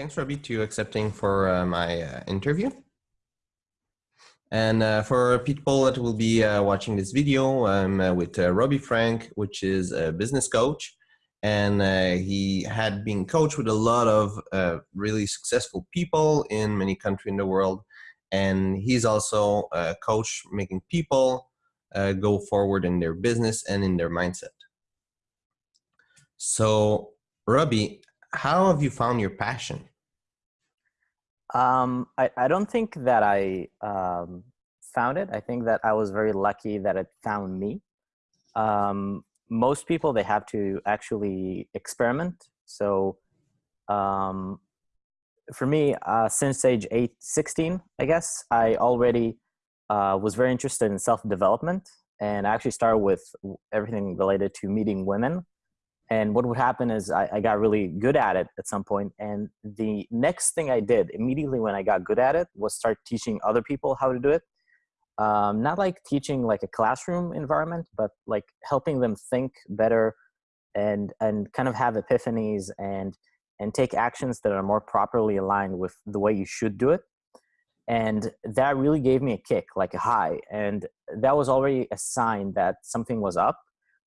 thanks, Robbie, to accepting for uh, my uh, interview. And uh, for people that will be uh, watching this video, I'm uh, with uh, Robbie Frank, which is a business coach. And he had been coached with a lot of really successful people in many countries in the world. And he's also a coach making people go forward in their business and in their mindset. So, Robbie, how have you found your passion? Um, I, I don't think that I um, found it. I think that I was very lucky that it found me. Um, most people, they have to actually experiment. So um, for me, uh, since age eight, 16, I guess, I already uh, was very interested in self-development. And I actually started with everything related to meeting women and what would happen is I, I, got really good at it at some point and the next thing i did immediately when i got good at it was start teaching other people how to do it. Um, not like teaching like a classroom environment but like helping them think better and and kind of have epiphanies and and take actions that are more properly aligned with the way you should do it. And that really gave me a kick like a high. And that was already a sign that something was up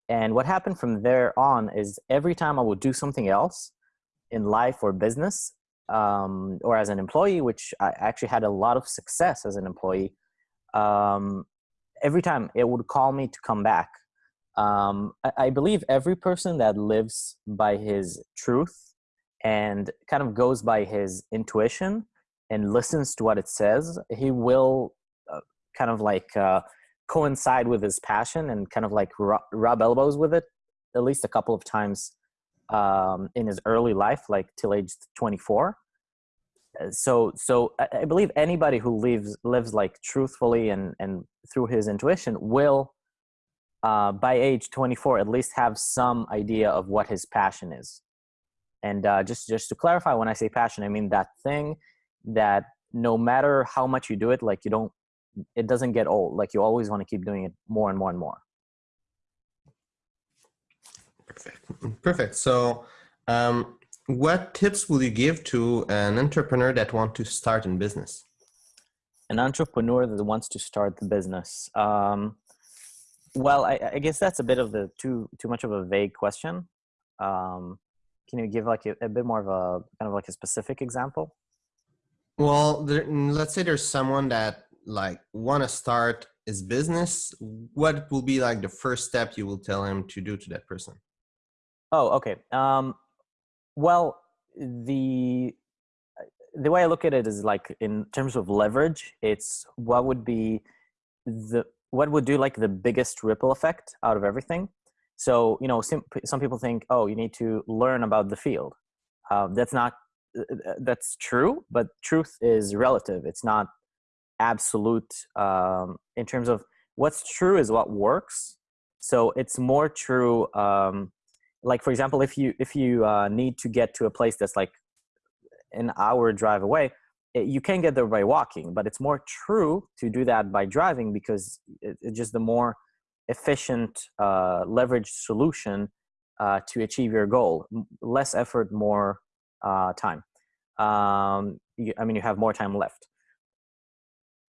and what happened from there on is every time I would do something else in life or business um, or as an employee, which I actually had a lot of success as an employee, um, every time it would call me to come back. Um, I, I believe every person that lives by his truth and kind of goes by his intuition and listens to what it says, he will uh, kind of like uh, coincide with his passion and kind of like rub elbows with it at least a couple of times um, in his early life, like till age 24. Uh, so, so I believe anybody who lives lives like truthfully and and through his intuition will, uh, by age 24, at least have some idea of what his passion is. And uh, just just to clarify, when I say passion, I mean that thing that no matter how much you do it, like you don't it doesn't get old. Like you always want to keep doing it more and more and more. Perfect. Perfect. So, um, what tips will you give to an entrepreneur that wants to start in business? An entrepreneur that wants to start the business. Um, well, I, I, guess that's a bit of the too too much of a vague question. Um, can you give like a, a, bit more of a kind of like a specific example? Well, there, let's say there's someone that like want to start his business, what will be like the first step you will tell him to do to that person? Oh, okay. Um, well, the the way I look at it is like in terms of leverage, it's what would be the what would do like the biggest ripple effect out of everything. So you know, some some people think, oh, you need to learn about the field. Uh, that's not that's true, but truth is relative. It's not absolute um, in terms of what's true is what works. So it's more true. Um, like for example, if you if you uh, need to get to a place that's like an hour drive away, it, you can get there by walking. But it's more true to do that by driving because it, it's just the more efficient uh, leverage solution uh, to achieve your goal. Less effort, more uh, time. Um, you, I mean, you have more time left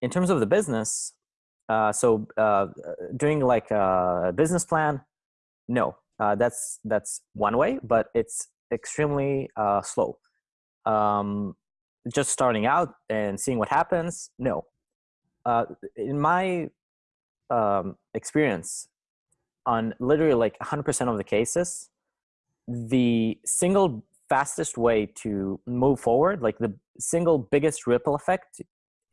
in terms of the business, uh, so uh, doing like a business plan, no, uh, that's that's one way, but it's extremely uh, slow. Um, just starting out and seeing what happens, no. Uh, in my um, experience, on literally like 100% of the cases, the single fastest way to move forward, like the single biggest ripple effect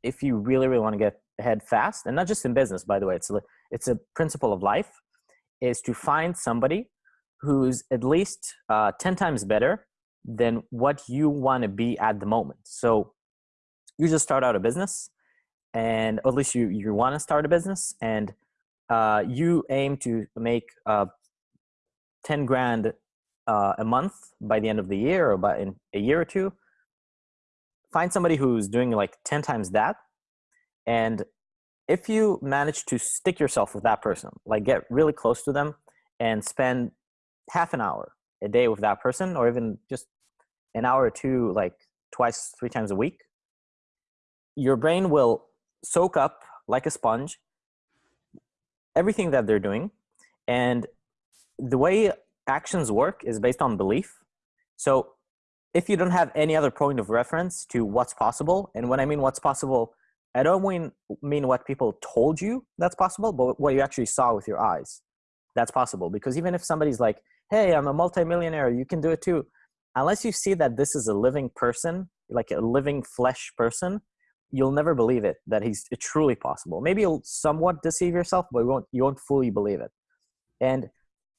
if you really really want to get ahead fast and not just in business by the way it's a, it's a principle of life is to find somebody who's at least uh, 10 times better than what you want to be at the moment. So you just start out a business and at least you you want to start a business and uh, you aim to make uh, 10 grand uh, a month by the end of the year or by in a year or two find somebody who's doing like 10 times that and if you manage to stick yourself with that person like get really close to them and spend half an hour a day with that person or even just an hour or two like twice, three times a week, your brain will soak up like a sponge everything that they're doing. And the way actions work is based on belief. So if you don't have any other point of reference to what's possible, and when I mean what's possible, I don't mean, mean what people told you that's possible, but what you actually saw with your eyes. That's possible. Because even if somebody's like, hey, I'm a multimillionaire, you can do it too. Unless you see that this is a living person, like a living flesh person, you'll never believe it that he's truly possible. Maybe you'll somewhat deceive yourself, but you won't, you won't fully believe it. And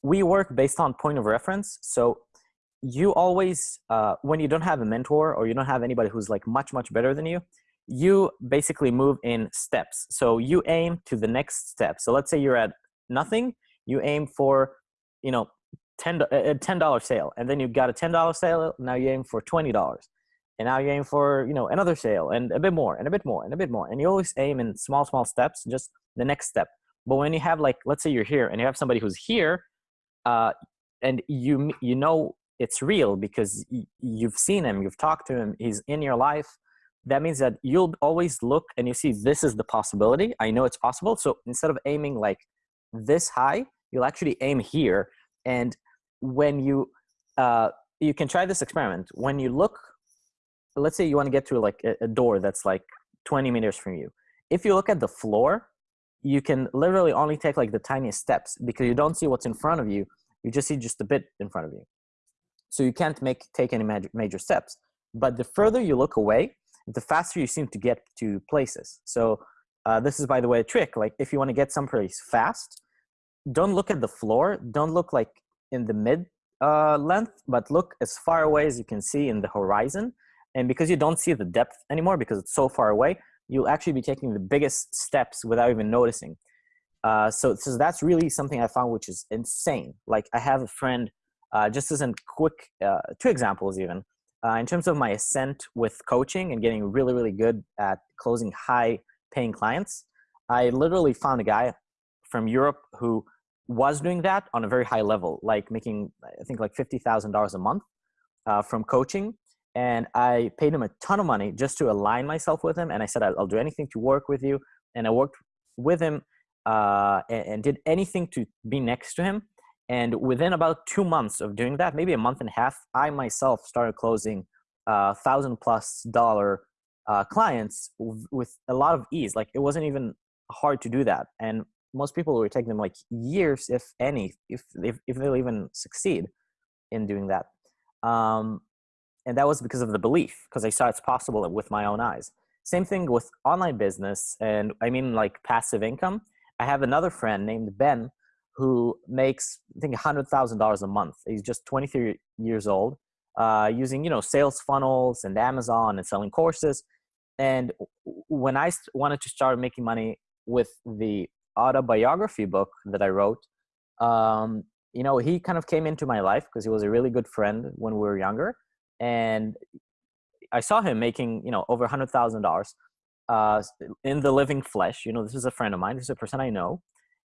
we work based on point of reference. So you always, uh, when you don't have a mentor or you don't have anybody who's like much, much better than you, you basically move in steps. So you aim to the next step. So let's say you're at nothing, you aim for, you know, 10, a $10 sale and then you got a $10 sale. Now you aim for $20 and now you aim for you know another sale and a bit more and a bit more and a bit more and you always aim in small small steps just the next step but when you have like let's say you're here and you have somebody who's here uh, and you you know it's real because you've seen him you've talked to him he's in your life that means that you'll always look and you see this is the possibility i know it's possible so instead of aiming like this high you'll actually aim here and when you uh, you can try this experiment when you look let's say you want to get to like a, a door that's like 20 meters from you. If you look at the floor, you can literally only take like the tiniest steps because you don't see what's in front of you. You just see just a bit in front of you. So you can't make take any major, major steps. But the further you look away, the faster you seem to get to places. So uh, this is, by the way, a trick. Like if you want to get someplace fast, don't look at the floor. Don't look like in the mid uh, length, but look as far away as you can see in the horizon and because you don't see the depth anymore because it's so far away, you'll actually be taking the biggest steps without even noticing. Uh, so, so that's really something I found which is insane. Like I have a friend, uh, just as a quick, uh, two examples even, uh, in terms of my ascent with coaching and getting really, really good at closing high paying clients, I literally found a guy from Europe who was doing that on a very high level, like making, I think like $50,000 a month uh, from coaching and I paid him a ton of money just to align myself with him. And I said, I'll, do anything to work with you. And I worked with him uh, and, did anything to be next to him. And within about two months of doing that, maybe a month and a half, I myself started closing uh, thousand plus dollar uh, clients with a lot of ease. Like it wasn't even hard to do that. And most people were taking them like years, if any, if, if, if they'll even succeed in doing that. Um, and that was because of the belief because i saw it's possible with my own eyes same thing with online business and i mean like passive income i have another friend named ben who makes i think $100000 a month he's just 23 years old uh, using you know sales funnels and amazon and selling courses and when i wanted to start making money with the autobiography book that i wrote um, you know he kind of came into my life because he was a really good friend when we were younger and I saw him making you know over hundred thousand uh, dollars in the living flesh. You know, this is a friend of mine. This is a person I know,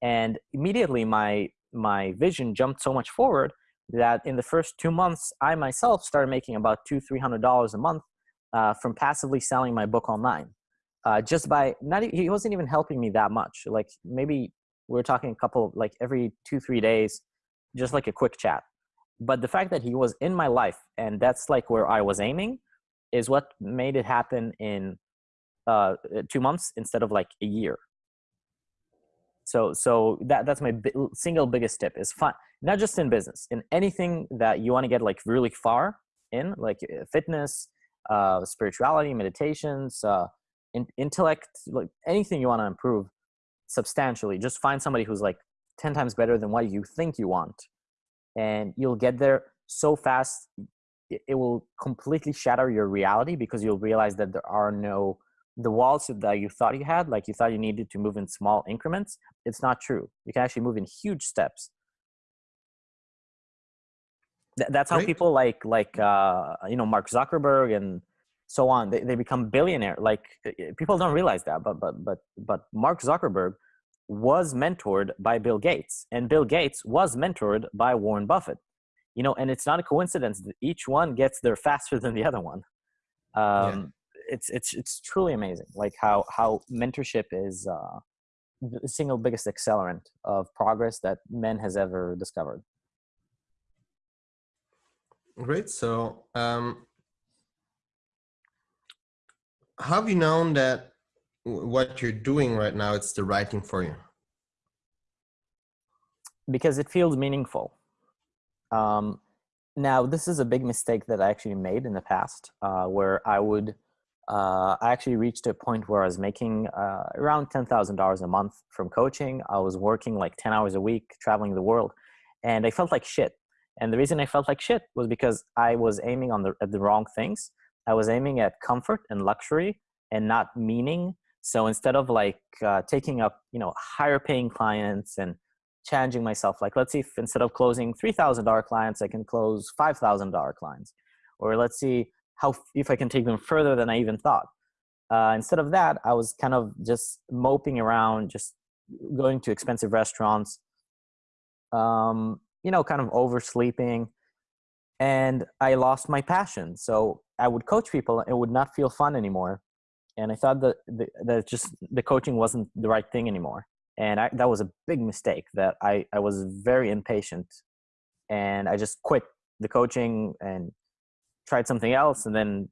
and immediately my my vision jumped so much forward that in the first two months, I myself started making about two three hundred dollars a month uh, from passively selling my book online. Uh, just by not he wasn't even helping me that much. Like maybe we were talking a couple like every two three days, just like a quick chat but the fact that he was in my life and that's like where i was aiming is what made it happen in uh, two months instead of like a year so so that that's my single biggest tip is fun not just in business in anything that you want to get like really far in like uh, fitness uh, spirituality meditations uh, in, intellect like anything you want to improve substantially just find somebody who's like 10 times better than what you think you want and you'll get there so fast it will completely shatter your reality because you'll realize that there are no the walls that you thought you had like you thought you needed to move in small increments it's not true you can actually move in huge steps that's how Great. people like like uh, you know mark zuckerberg and so on they, they become billionaire like people don't realize that but but but but mark zuckerberg was mentored by Bill Gates, and Bill Gates was mentored by Warren Buffett. You know, and it's not a coincidence that each one gets there faster than the other one. Um, yeah. It's it's it's truly amazing, like how how mentorship is uh, the single biggest accelerant of progress that men has ever discovered. Great. So, um, have you known that what you're doing right now it's the writing for you? Because it feels meaningful. Um, now, this is a big mistake that I actually made in the past, uh, where I would. Uh, I actually reached a point where I was making uh, around ten thousand dollars a month from coaching. I was working like ten hours a week, traveling the world, and I felt like shit. And the reason I felt like shit was because I was aiming on the at the wrong things. I was aiming at comfort and luxury and not meaning. So instead of like uh, taking up, you know, higher paying clients and challenging myself, like let's see if instead of closing three thousand dollar clients, I can close five thousand dollar clients, or let's see how if I can take them further than I even thought. Uh, instead of that, I was kind of just moping around, just going to expensive restaurants, um, you know, kind of oversleeping, and I lost my passion. So I would coach people, it would not feel fun anymore, and I thought that the, that just the coaching wasn't the right thing anymore, and I, that was a big mistake. That I I was very impatient, and I just quit the coaching and tried something else, and then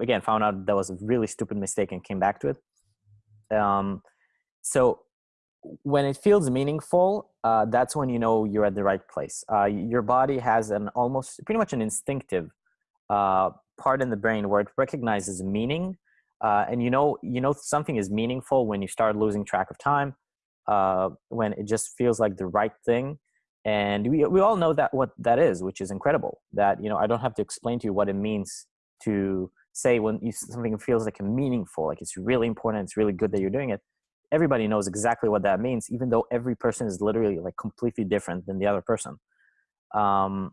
again found out that was a really stupid mistake and came back to it. Um, so when it feels meaningful, uh, that's when you know you're at the right place. Uh, your body has an almost pretty much an instinctive uh, part in the brain where it recognizes meaning, uh, and you know you know something is meaningful when you start losing track of time, uh, when it just feels like the right thing. And we we all know that what that is, which is incredible. That you know I don't have to explain to you what it means to say when you, something feels like a meaningful, like it's really important, it's really good that you're doing it everybody knows exactly what that means, even though every person is literally like completely different than the other person. Um,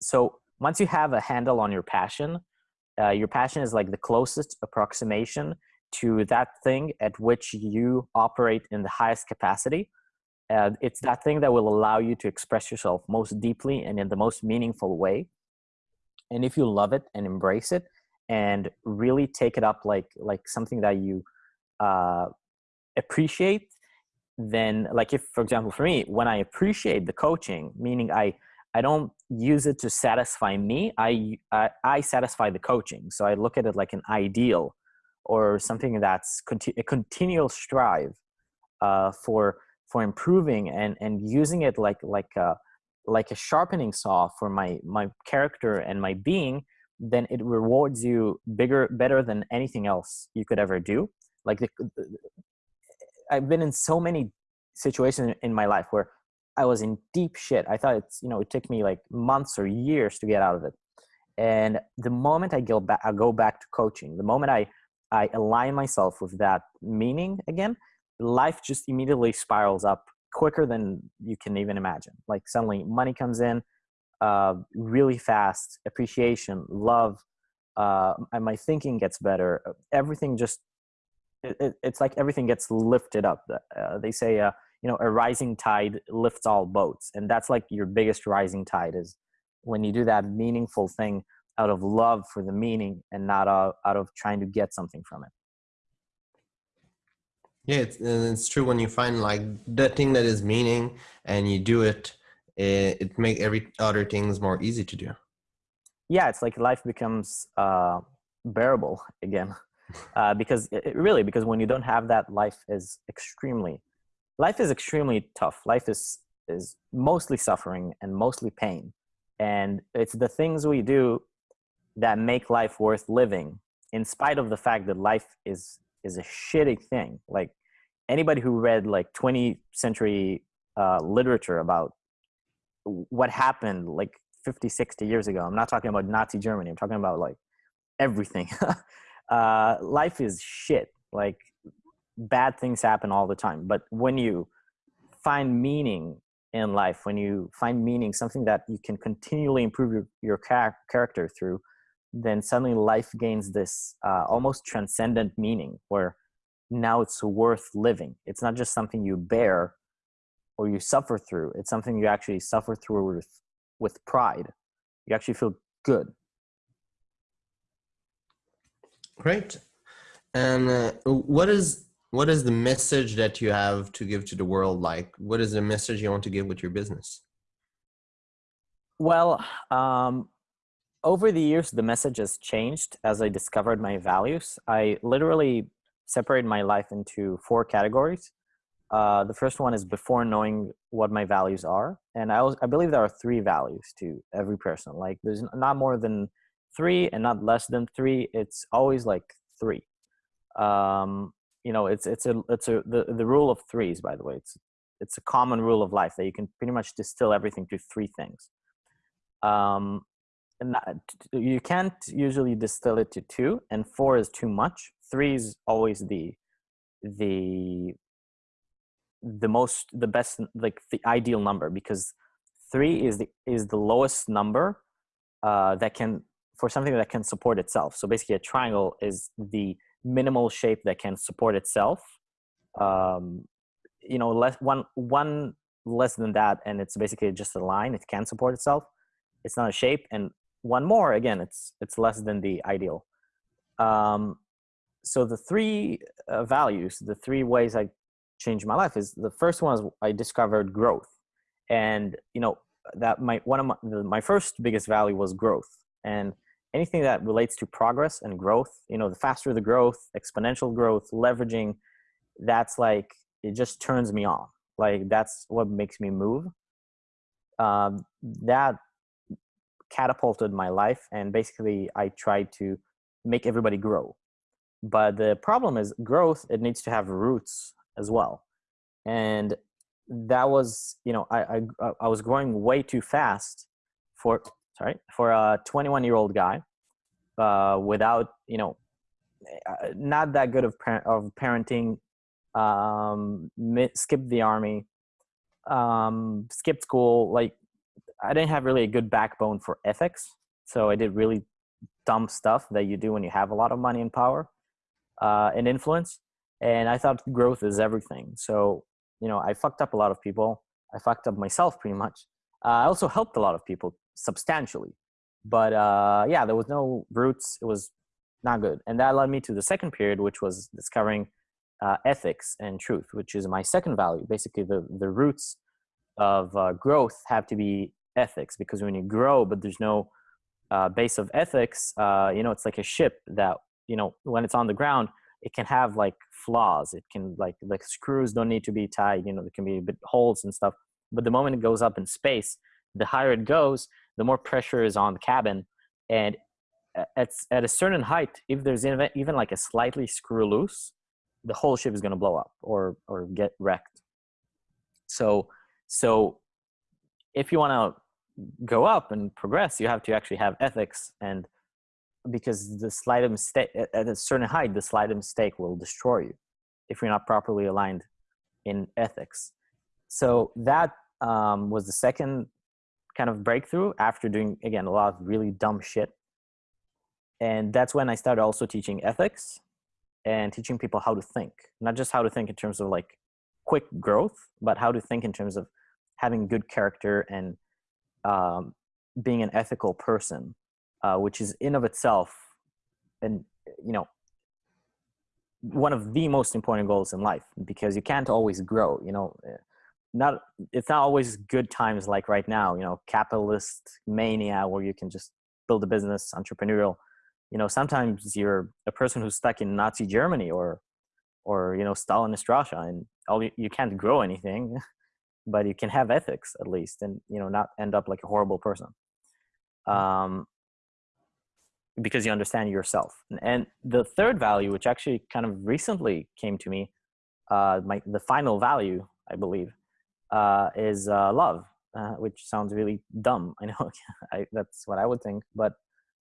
so once you have a handle on your passion, uh, your passion is like the closest approximation to that thing at which you operate in the highest capacity. Uh, it's that thing that will allow you to express yourself most deeply and in the most meaningful way. And if you love it and embrace it and really take it up like like something that you uh, appreciate then like if for example for me when i appreciate the coaching meaning i i don't use it to satisfy me i i, I satisfy the coaching so i look at it like an ideal or something that's conti- a continual strive uh, for for improving and and using it like like a like a sharpening saw for my my character and my being then it rewards you bigger better than anything else you could ever do like the, I've been in so many situations in my life where I was in deep shit. I thought it's you know it took me like months or years to get out of it. And the moment I go back, I go back to coaching. The moment I I align myself with that meaning again, life just immediately spirals up quicker than you can even imagine. Like suddenly money comes in uh, really fast, appreciation, love, uh, and my thinking gets better. Everything just it, it's like everything gets lifted up. Uh, they say, uh, you know, a rising tide lifts all boats, and that's like your biggest rising tide is when you do that meaningful thing out of love for the meaning and not out, out of trying to get something from it. Yeah, it's, it's true when you find like the thing that is meaning and you do it, it, it make every other things more easy to do. Yeah, it's like life becomes uh, bearable again. Uh, because it, really because when you don't have that life is extremely life is extremely tough. Life is is mostly suffering and mostly pain. And it's the things we do that make life worth living in spite of the fact that life is is a shitty thing. Like anybody who read like 20th century uh, literature about what happened like 50 60 years ago i'm not talking about nazi germany i'm talking about like everything uh, life is shit. Like bad things happen all the time. But when you find meaning in life, when you find meaning, something that you can continually improve your, your char- character through, then suddenly life gains this uh, almost transcendent meaning where now it's worth living. It's not just something you bear or you suffer through. It's something you actually suffer through with, with pride. You actually feel good Great. And uh, what is what is the message that you have to give to the world? Like, what is the message you want to give with your business? Well, um, over the years, the message has changed as I discovered my values. I literally separated my life into four categories. Uh, the first one is before knowing what my values are, and I, was, I believe there are three values to every person. Like, there's not more than three, and not less than three. It's always like three. Um, you know, it's it's a it's a the, the rule of threes. By the way, it's it's a common rule of life that you can pretty much distill everything to three things. Um, not, you can't usually distill it to two and four is too much three is always the the the most the best like the ideal number because three is the is the lowest number uh, that can for something that can support itself. So basically a triangle is the minimal shape that can support itself um, you know less one one less than that and it's basically just a line it can support itself. It's not a shape and one more again it's it's less than the ideal. Um, so the three uh, values the three ways i changed my life is the first one is i discovered growth. And you know that my one of my, my first biggest value was growth. And anything that relates to progress and growth you know the faster the growth exponential growth leveraging that's like it just turns me on. Like that's what makes me move. Um, that catapulted my life and basically i tried to make everybody grow but the problem is growth it needs to have roots as well and that was you know i i, I was growing way too fast for sorry for a 21 year old guy uh, without you know uh, not that good of, par- of parenting um, skipped the army um, skipped school like I didn't have really a good backbone for ethics. So I did really dumb stuff that you do when you have a lot of money and power uh, and influence. And I thought growth is everything. So, you know, I fucked up a lot of people. I fucked up myself pretty much. Uh, I also helped a lot of people substantially. But uh, yeah, there was no roots. It was not good. And that led me to the second period, which was discovering uh, ethics and truth, which is my second value. Basically, the, the roots of uh, growth have to be ethics because when you grow but there's no uh, base of ethics uh, you know it's like a ship that you know when it's on the ground it can have like flaws. It can like like screws don't need to be tied you know there can be holes and stuff. But the moment it goes up in space the higher it goes the more pressure is on the cabin. And at, at a certain height if there's even like a slightly screw loose the whole ship is going to blow up or or get wrecked. So so if you want to go up and progress, you have to actually have ethics and because the slight mistake at a certain height, the slight mistake will destroy you if you're not properly aligned in ethics. So that um, was the second kind of breakthrough after doing again a lot of really dumb shit. And that's when I started also teaching ethics and teaching people how to think, not just how to think in terms of like quick growth, but how to think in terms of having good character and um, being an ethical person, uh, which is in of itself, and you know, one of the most important goals in life because you can't always grow. You know, eh, not it's not always good times like right now. You know, capitalist mania where you can just build a business, entrepreneurial. You know, sometimes you're a person who's stuck in Nazi Germany or or you know Stalinist Russia, and all you, you can't grow anything. but you can have ethics at least and you know not end up like a horrible person mm. um, because you understand yourself and the third value which actually kind of recently came to me uh, my the final value i believe uh, is uh, love uh, which sounds really dumb i know I, that's what i would think but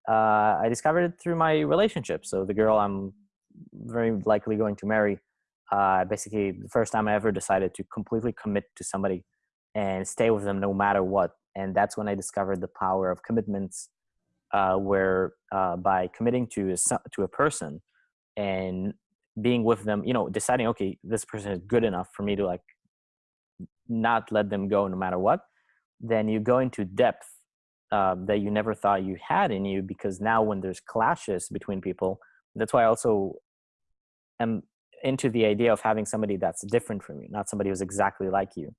uh, i discovered it through my relationship so the girl i'm very likely going to marry uh, basically the first time I ever decided to completely commit to somebody and stay with them no matter what. And that's when I discovered the power of commitments, uh, where uh, by committing to a, to a person and being with them, you know, deciding, okay, this person is good enough for me to like not let them go no matter what, then you go into depth uh, that you never thought you had in you because now when there's clashes between people, that's why I also am into the idea of having somebody that's different from you, not somebody who's exactly like you.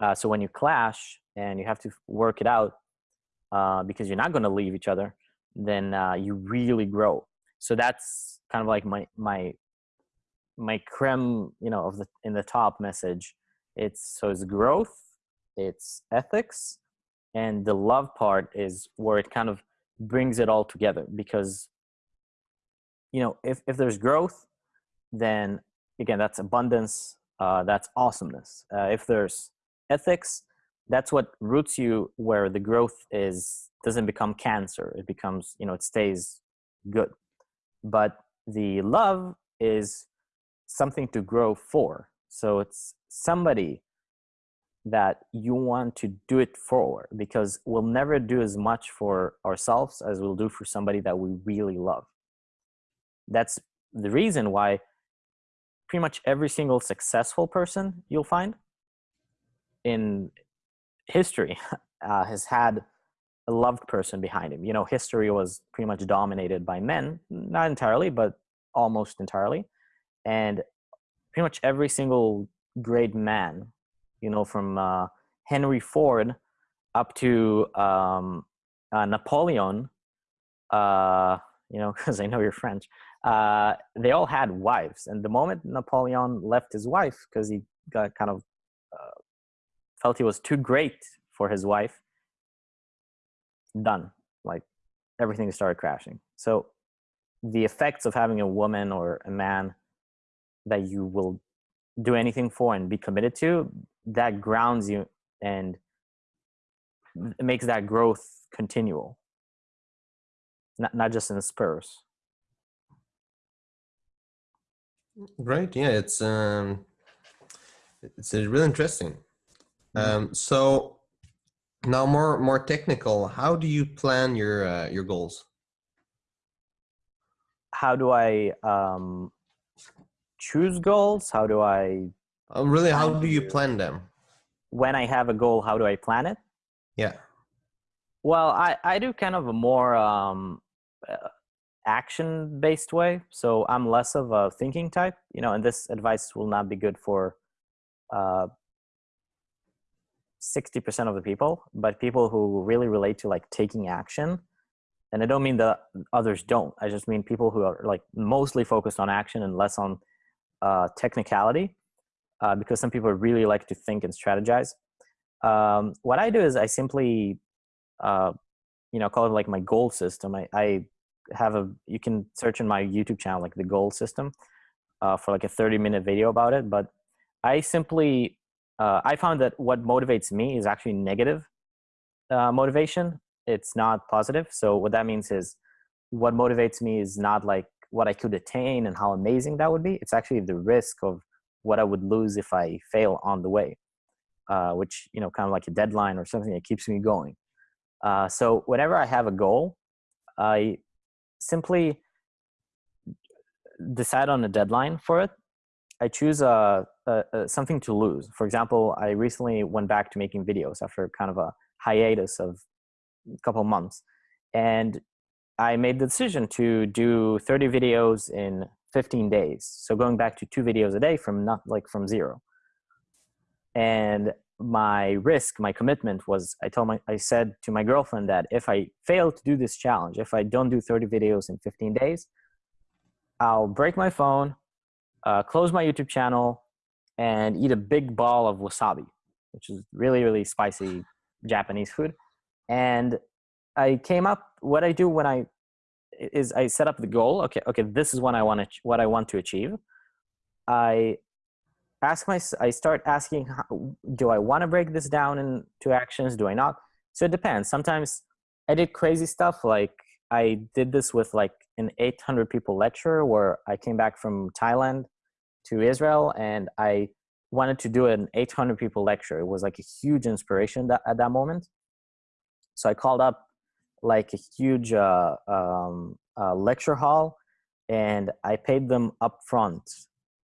Uh, so when you clash and you have to work it out uh, because you're not going to leave each other, then uh, you really grow. So that's kind of like my my my creme, you know, of the in the top message. It's so it's growth, it's ethics, and the love part is where it kind of brings it all together because you know if if there's growth then again that's abundance uh, that's awesomeness uh, if there's ethics that's what roots you where the growth is doesn't become cancer it becomes you know it stays good. But the love is something to grow for. So it's somebody that you want to do it for because we'll never do as much for ourselves as we'll do for somebody that we really love. That's the reason why pretty much every single successful person you'll find in history uh, has had a loved person behind him. You know, history was pretty much dominated by men, not entirely, but almost entirely. And pretty much every single great man, you know, from uh, Henry Ford up to um, uh, Napoleon, uh, you know, because I know you're French, uh, they all had wives. And the moment Napoleon left his wife, because he got kind of felt he was too great for his wife, done. Like everything started crashing. So the effects of having a woman or a man that you will do anything for and be committed to, that grounds you and makes that growth continual. Not, not just in spurs. Great. Yeah, it's um, it's really interesting. Um, so now more more technical. How do you plan your uh, your goals? How do I um, choose goals? How do I? Um, really, how do you plan them? When I have a goal, how do I plan it? Yeah. Well, I I do kind of a more um, uh, action based way. So I'm less of a thinking type, you know, and this advice will not be good for uh, 60% of the people, but people who really relate to like taking action. And I don't mean that others don't. I just mean people who are like mostly focused on action and less on uh, technicality, uh, because some people really like to think and strategize. Um, what I do is I simply, uh, you know, call it like my goal system. I, I have a you can search in my youtube channel like the goal system uh, for like a 30 minute video about it but i simply uh, i found that what motivates me is actually negative uh, motivation. It's not positive. So what that means is what motivates me is not like what i could attain and how amazing that would be. It's actually the risk of what i would lose if i fail on the way uh, which you know kind of like a deadline or something that keeps me going. Uh, so whenever i have a goal i simply decide on a deadline for it. I choose a, a, a, something to lose. For example, I recently went back to making videos after kind of a hiatus of a couple months, and I made the decision to do 30 videos in 15 days. So going back to two videos a day from not like from zero. And my risk, my commitment was I told my I said to my girlfriend that if I fail to do this challenge, if I don't do 30 videos in 15 days, I'll break my phone, uh, close my YouTube channel, and eat a big ball of wasabi, which is really really spicy Japanese food. And I came up. What I do when I is I set up the goal. Okay, okay, this is what I want to what I want to achieve. I ask my i start asking do i want to break this down into actions do i not so it depends sometimes i did crazy stuff like i did this with like an 800 people lecture where i came back from thailand to israel and i wanted to do an 800 people lecture it was like a huge inspiration that, at that moment so i called up like a huge uh, um, uh, lecture hall and i paid them up front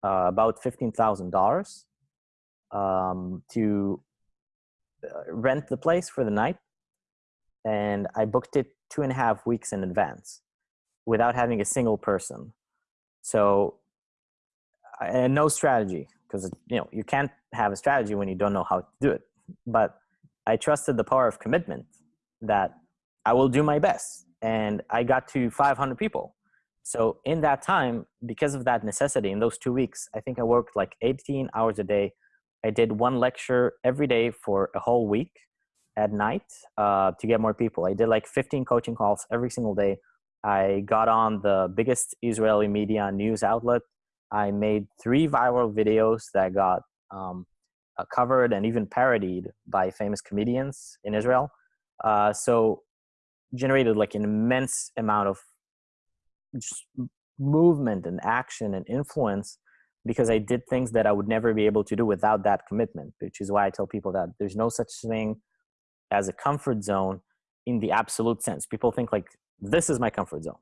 uh, about $15,000 um, to uh, rent the place for the night. And I booked it two and a half weeks in advance without having a single person. So, and no strategy because you know you can't have a strategy when you don't know how to do it. But I trusted the power of commitment that I will do my best, and I got to 500 people. So in that time, because of that necessity, in those two weeks, I think I worked like 18 hours a day. I did one lecture every day for a whole week at night uh, to get more people. I did like 15 coaching calls every single day. I got on the biggest Israeli media news outlet. I made three viral videos that got um, uh, covered and even parodied by famous comedians in Israel. Uh, so generated like an immense amount of just movement and action and influence because I did things that I would never be able to do without that commitment, which is why I tell people that there's no such thing as a comfort zone in the absolute sense. People think like this is my comfort zone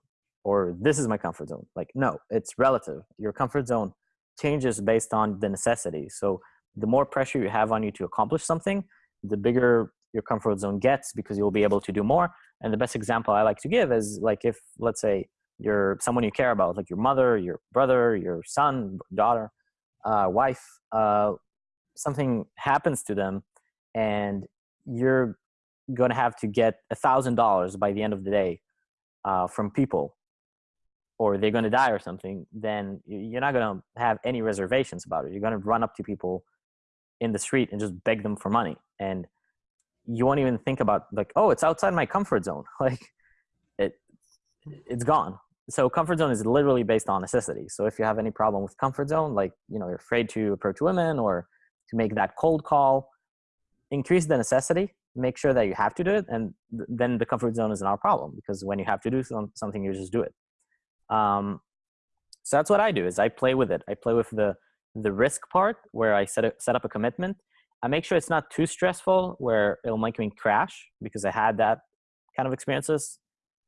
or this is my comfort zone. Like no, it's relative. Your comfort zone changes based on the necessity. So the more pressure you have on you to accomplish something, the bigger your comfort zone gets because you'll be able to do more. And the best example I like to give is like if let's say you're someone you care about, like your mother, your brother, your son, daughter, uh, wife, uh, something happens to them and you're going to have to get a thousand dollars by the end of the day uh, from people or they're going to die or something then you're not going to have any reservations about it. You're going to run up to people in the street and just beg them for money. And you won't even think about like oh it's outside my comfort zone. Like it it's gone. So comfort zone is literally based on necessity. So if you have any problem with comfort zone like you know you're afraid to approach women or to make that cold call increase the necessity make sure that you have to do it and th- then the comfort zone is not a problem because when you have to do some, something you just do it um, so that's what i do is i play with it. I play with the the risk part where i set, a, set up a commitment. I make sure it's not too stressful where it'll make me crash because i had that kind of experiences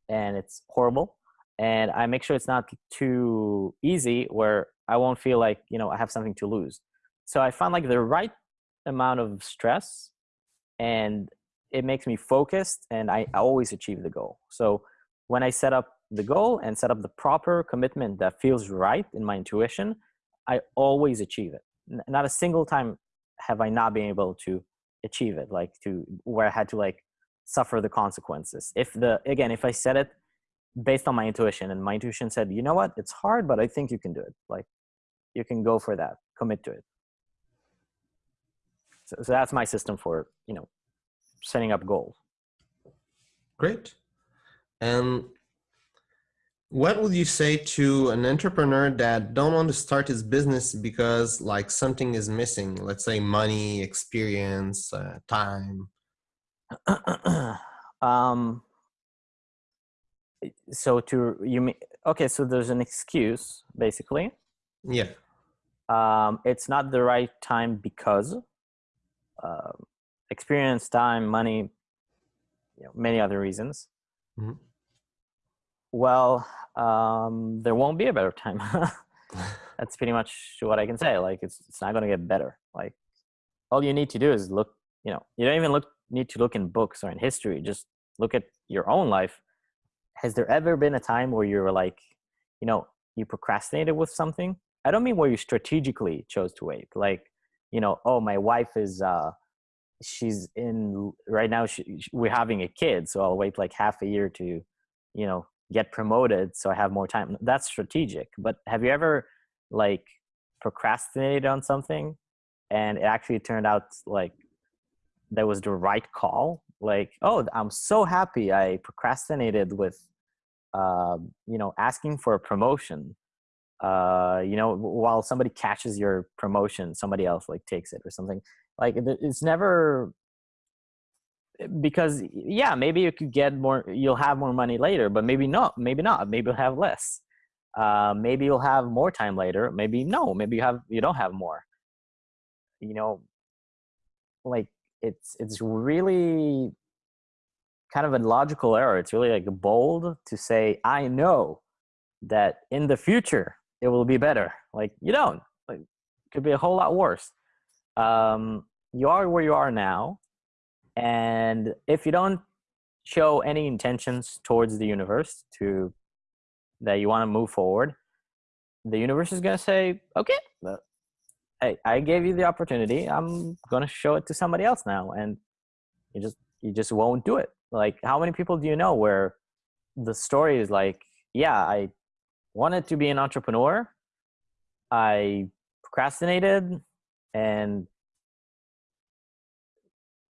and it's horrible. And i make sure it's not too easy where i won't feel like you know i have something to lose. So i find like the right amount of stress and it makes me focused and I always achieve the goal. So when I set up the goal and set up the proper commitment that feels right in my intuition, I always achieve it. Not a single time have I not been able to achieve it, like to where I had to like suffer the consequences. If the again, if I set it based on my intuition and my intuition said, you know what, it's hard, but I think you can do it. Like you can go for that, commit to it. So, so that's my system for you know setting up goals. Great. And what would you say to an entrepreneur that don't want to start his business because like something is missing? Let's say money, experience, uh, time. um, so to you mean okay? So there's an excuse basically. Yeah. Um, it's not the right time because. Um, experience, time, money, you know, many other reasons. Mm-hmm. Well, um, there won't be a better time. That's pretty much what I can say. Like it's it's not going to get better. Like all you need to do is look. You know, you don't even look need to look in books or in history. Just look at your own life. Has there ever been a time where you were like, you know, you procrastinated with something? I don't mean where you strategically chose to wait. Like, you know, oh, my wife is uh, she's in right now she, we're having a kid so i'll wait like half a year to you know get promoted so i have more time. That's strategic but have you ever like procrastinated on something and it actually turned out like that was the right call? Like oh i'm so happy i procrastinated with uh, you know asking for a promotion. Uh you know while somebody catches your promotion somebody else like takes it or something. Like it's never because yeah maybe you could get more you'll have more money later but maybe not maybe not maybe you'll have less. Uh, maybe you'll have more time later maybe no maybe you have you don't have more. You know like it's it's really kind of a logical error. It's really like bold to say i know that in the future it will be better. Like you don't. Like it could be a whole lot worse. Um, you are where you are now and if you don't show any intentions towards the universe to that you want to move forward the universe is gonna say, okay, hey, I gave you the opportunity. I'm gonna show it to somebody else now, and you just you just won't do it. Like, how many people do you know where the story is like, yeah, I wanted to be an entrepreneur, I procrastinated, and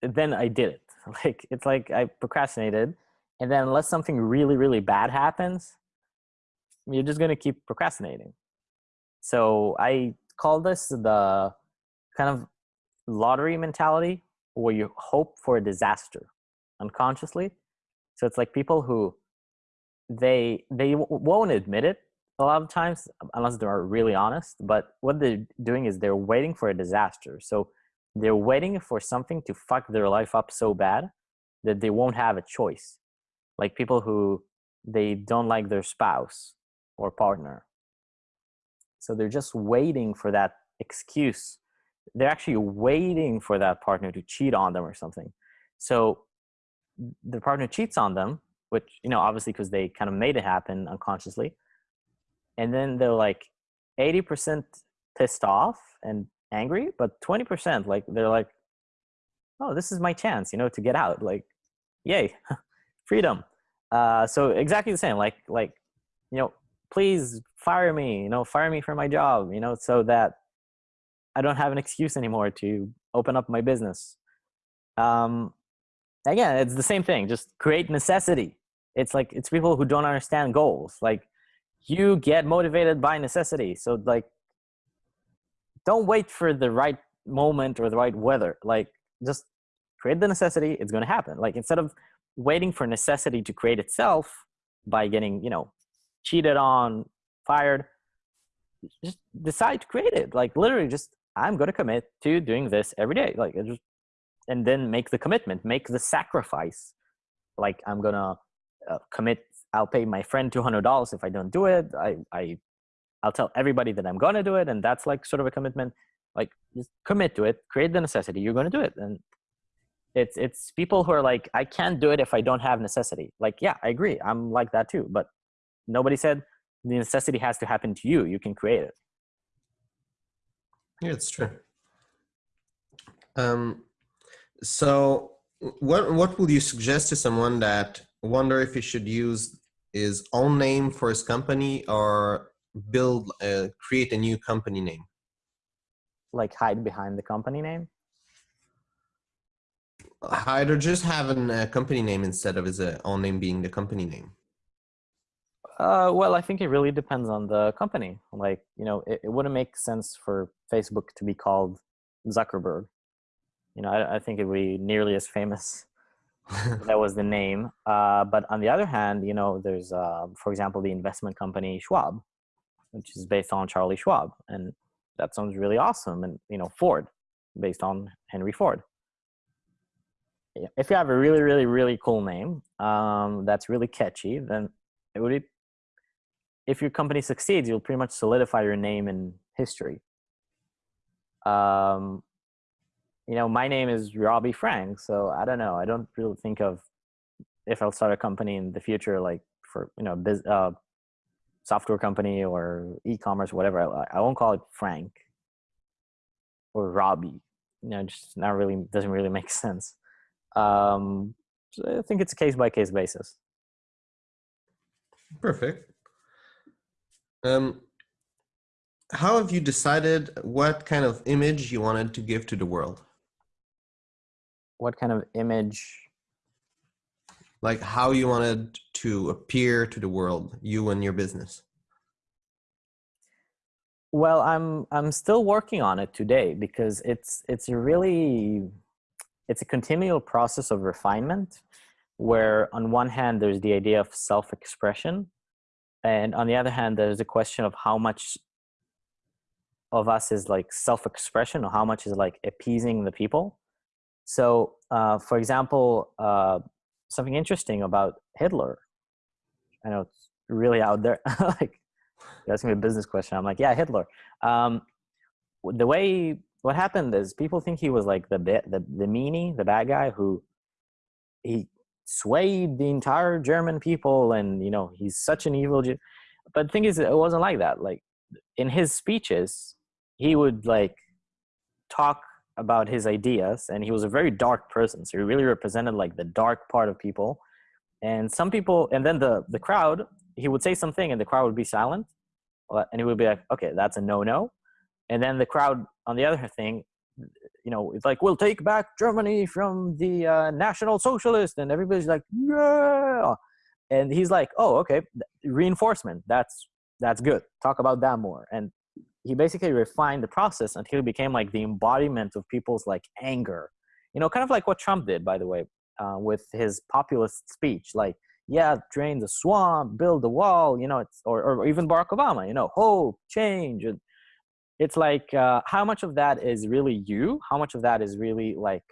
then I did it. Like, it's like I procrastinated, and then unless something really really bad happens, you're just gonna keep procrastinating. So I call this the kind of lottery mentality where you hope for a disaster unconsciously. So it's like people who they they won't admit it a lot of times unless they're really honest. But what they're doing is they're waiting for a disaster. So they're waiting for something to fuck their life up so bad that they won't have a choice. Like people who they don't like their spouse or partner so they're just waiting for that excuse. They're actually waiting for that partner to cheat on them or something. So the partner cheats on them, which, you know, obviously because they kind of made it happen unconsciously. And then they're like 80% pissed off and angry, but 20% like they're like, oh, this is my chance, you know, to get out. Like, yay, freedom. Uh, so exactly the same. Like, like, you know, please fire me you know fire me from my job you know so that i don't have an excuse anymore to open up my business um again it's the same thing just create necessity it's like it's people who don't understand goals like you get motivated by necessity so like don't wait for the right moment or the right weather like just create the necessity it's going to happen like instead of waiting for necessity to create itself by getting you know cheated on, fired, just decide to create it. Like literally just, I'm going to commit to doing this every day. Like just, and then make the commitment, make the sacrifice. Like I'm going to uh, commit, I'll pay my friend $200 if I don't do it. I, I, I'll tell everybody that I'm going to do it. And that's like sort of a commitment. Like just commit to it, create the necessity. You're going to do it. And it's, it's people who are like, I can't do it if I don't have necessity. Like, yeah, I agree. I'm like that too. But Nobody said the necessity has to happen to you. You can create it. Yeah, it's true. Um, so what, what would you suggest to someone that wonder if he should use his own name for his company or build, uh, create a new company name? Like hide behind the company name? Hide or just have a company name instead of his uh, own name being the company name. Uh, well, I think it really depends on the company. Like, you know, it, it wouldn't make sense for Facebook to be called Zuckerberg. You know, I, I think it would be nearly as famous. that was the name. Uh, but on the other hand, you know, there's, uh, for example, the investment company Schwab, which is based on Charlie Schwab. And that sounds really awesome. And, you know, Ford, based on Henry Ford. If you have a really, really, really cool name um, that's really catchy, then it would be if your company succeeds, you'll pretty much solidify your name in history. Um, you know, my name is Robbie Frank, so I don't know. I don't really think of if I'll start a company in the future, like for you know, biz, uh, software company or e-commerce, whatever. I, I won't call it Frank or Robbie. You know, just not really doesn't really make sense. Um, so I think it's a case by case basis. Perfect. Um, how have you decided what kind of image you wanted to give to the world? What kind of image? Like how you wanted to appear to the world, you and your business. Well, I'm I'm still working on it today because it's it's a really it's a continual process of refinement where on one hand there's the idea of self-expression and on the other hand there's a question of how much of us is like self-expression or how much is like appeasing the people so uh, for example uh, something interesting about hitler i know it's really out there like you're asking me a business question i'm like yeah hitler um, the way what happened is people think he was like the bit the, the meanie the bad guy who he swayed the entire German people, and you know he's such an evil. Jew. But the thing is, it wasn't like that. Like in his speeches he would like talk about his ideas and he was a very dark person so he really represented like the dark part of people. And some people and then the the crowd he would say something and the crowd would be silent and he would be like okay that's a no-no. And then the crowd on the other thing you know it's like we'll take back germany from the uh, national socialist and everybody's like yeah. And he's like oh okay reinforcement that's that's good. Talk about that more. And he basically refined the process until he became like the embodiment of people's like anger. You know kind of like what trump did by the way uh, with his populist speech like yeah drain the swamp build the wall you know it's or, or even barack obama you know hope change and it's like uh, how much of that is really you? How much of that is really like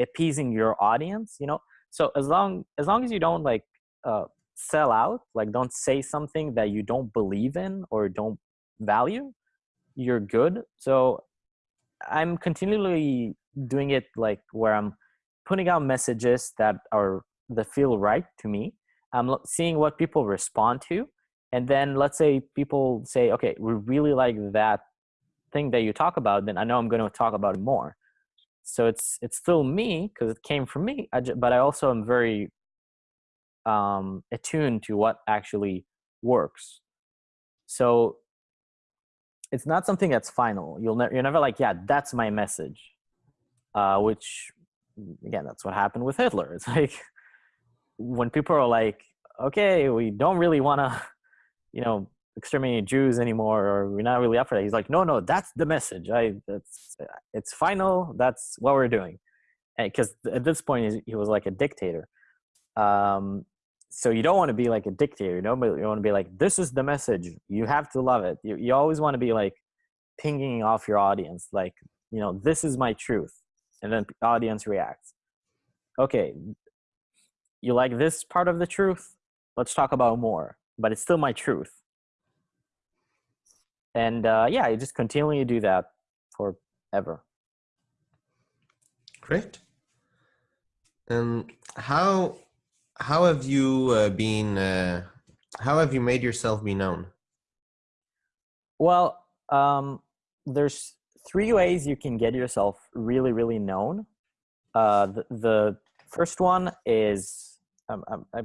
appeasing your audience you know? So as long as long as you don't like uh, sell out like don't say something that you don't believe in or don't value you're good. So i'm continually doing it like where i'm putting out messages that are that feel right to me. I'm seeing what people respond to. And then let's say people say okay we really like that thing that you talk about then i know i'm going to talk about it more. So it's it's still me because it came from me. I just, but i also am very um attuned to what actually works. So it's not something that's final. You'll never you're never like, yeah, that's my message. Uh, which again, that's what happened with Hitler. It's like when people are like, okay, we don't really want to, you know, exterminate Jews anymore, or we're not really up for that. He's like, no, no, that's the message. I that's it's final. That's what we're doing. Because at this point, he was like a dictator. Um, so you don't want to be like a dictator you know but you want to be like this is the message. You have to love it. You, you always want to be like pinging off your audience like you know this is my truth and then the audience reacts. Okay you like this part of the truth? Let's talk about more but it's still my truth. And uh, yeah you just continually do that forever. Great. And how how have you uh, been uh, how have you made yourself be known? Well um, there's three ways you can get yourself really really known. Uh, the, the first one is um, um I,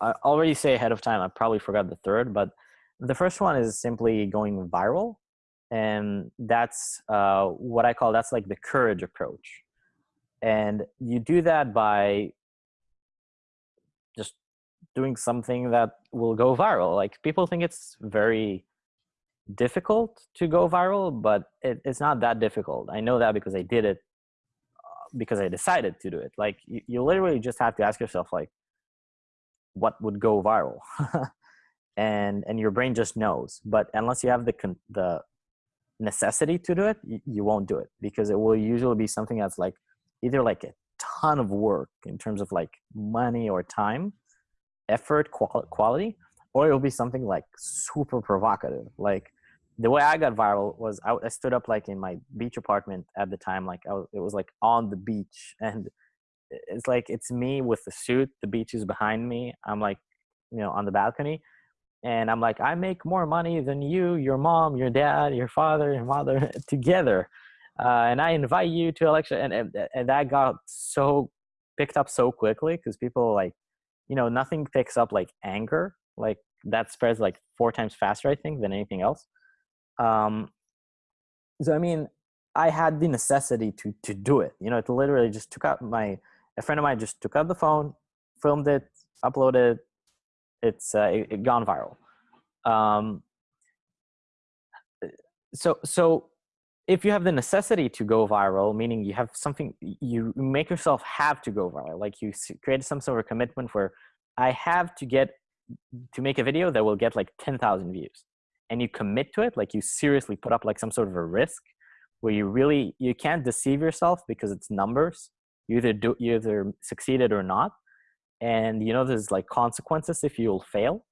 I already say ahead of time i probably forgot the third but the first one is simply going viral and that's uh, what i call that's like the courage approach. And you do that by doing something that will go viral. Like people think it's very difficult to go viral, but it, it's not that difficult. I know that because I did it uh, because I decided to do it. Like you, you literally just have to ask yourself like, what would go viral? and and your brain just knows. But unless you have the the necessity to do it, you, you won't do it because it will usually be something that's like either like a ton of work in terms of like money or time, effort, qual- quality, or it'll be something like super provocative. Like the way I got viral was I, I stood up like in my beach apartment at the time, like was, it was like on the beach and it's like it's me with the suit the beach is behind me i'm like you know on the balcony and i'm like i make more money than you your mom your dad your father your mother together uh, and I invite you to a lecture, and, and and that got so picked up so quickly because people like, you know, nothing picks up like anger, like that spreads like four times faster, I think, than anything else. Um, so I mean, I had the necessity to to do it. You know, it literally just took out my a friend of mine just took out the phone, filmed it, uploaded. It's uh, it, it gone viral. Um, so so if you have the necessity to go viral, meaning you have something, you make yourself have to go viral, like you create some sort of a commitment where I have to get to make a video that will get like 10,000 views and you commit to it, like you seriously put up like some sort of a risk where you really, you can't deceive yourself because it's numbers. You either do, you either succeeded or not. And you know, there's like consequences if you'll fail.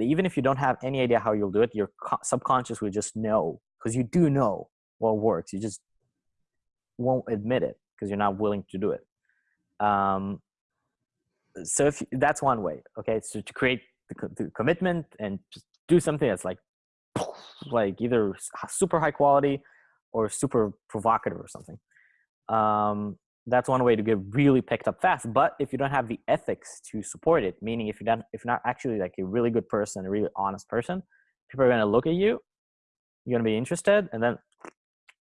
Even if you don't have any idea how you'll do it, your subconscious will just know because you do know what works. You just won't admit it because you're not willing to do it. Um, so if that's one way, okay, so to create the, the commitment and just do something that's like like either super high quality or super provocative or something. Um, that's one way to get really picked up fast. But if you don't have the ethics to support it, meaning if you don't, if you're not actually like a really good person, a really honest person, people are going to look at you, you're going to be interested, and then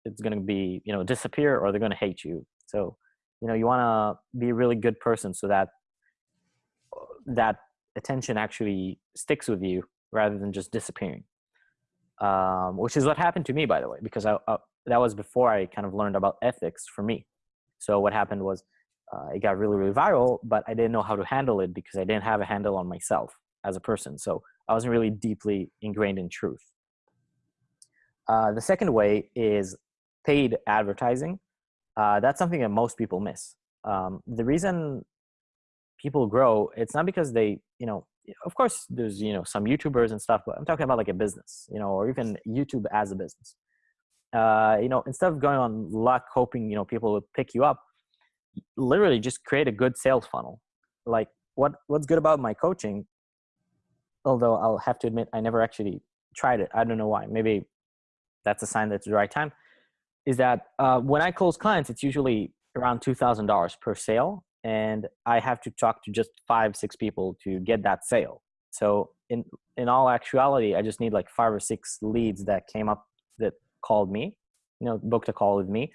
it's going to be you know disappear or they're going to hate you. So you know you want to be a really good person so that that attention actually sticks with you rather than just disappearing. Um, which is what happened to me, by the way, because I, uh, that was before I kind of learned about ethics for me. So what happened was uh, it got really, really viral, but I didn't know how to handle it because I didn't have a handle on myself as a person. So I wasn't really deeply ingrained in truth. Uh, the second way is paid advertising. Uh, that's something that most people miss. Um, the reason people grow, it's not because they, you know, of course there's, you know, some YouTubers and stuff, but I'm talking about like a business, you know, or even YouTube as a business uh, you know, instead of going on luck, hoping, you know, people will pick you up, literally just create a good sales funnel. Like what, what's good about my coaching, although I'll have to admit, I never actually tried it. I don't know why. Maybe that's a sign that it's the right time. Is that uh, when I close clients, it's usually around $2,000 per sale. And I have to talk to just five, six people to get that sale. So in, in all actuality, I just need like five or six leads that came up that called me, you know, booked a call with me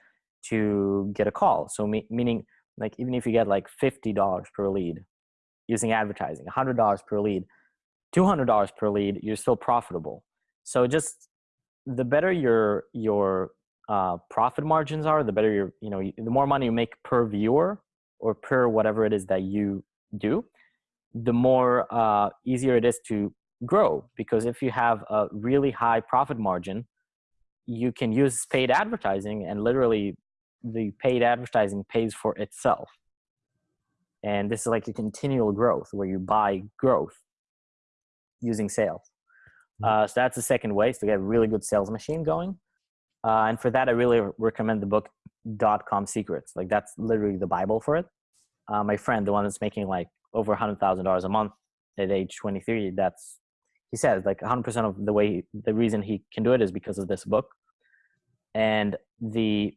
to get a call. So me, meaning like even if you get like $50 per lead using advertising, $100 per lead, $200 per lead, you're still profitable. So just the better your, your uh, profit margins are, the better your, you know, the more money you make per viewer or per whatever it is that you do, the more uh, easier it is to grow. Because if you have a really high profit margin, you can use paid advertising and literally the paid advertising pays for itself. And this is like a continual growth where you buy growth using sales. Mm-hmm. Uh, so that's the second way is to get a really good sales machine going. Uh, and for that, I really recommend the book dot com secrets. Like that's literally the Bible for it. Uh, my friend, the one that's making like over hundred thousand dollars a month at age 23, that's he says like 100% of the way the reason he can do it is because of this book and the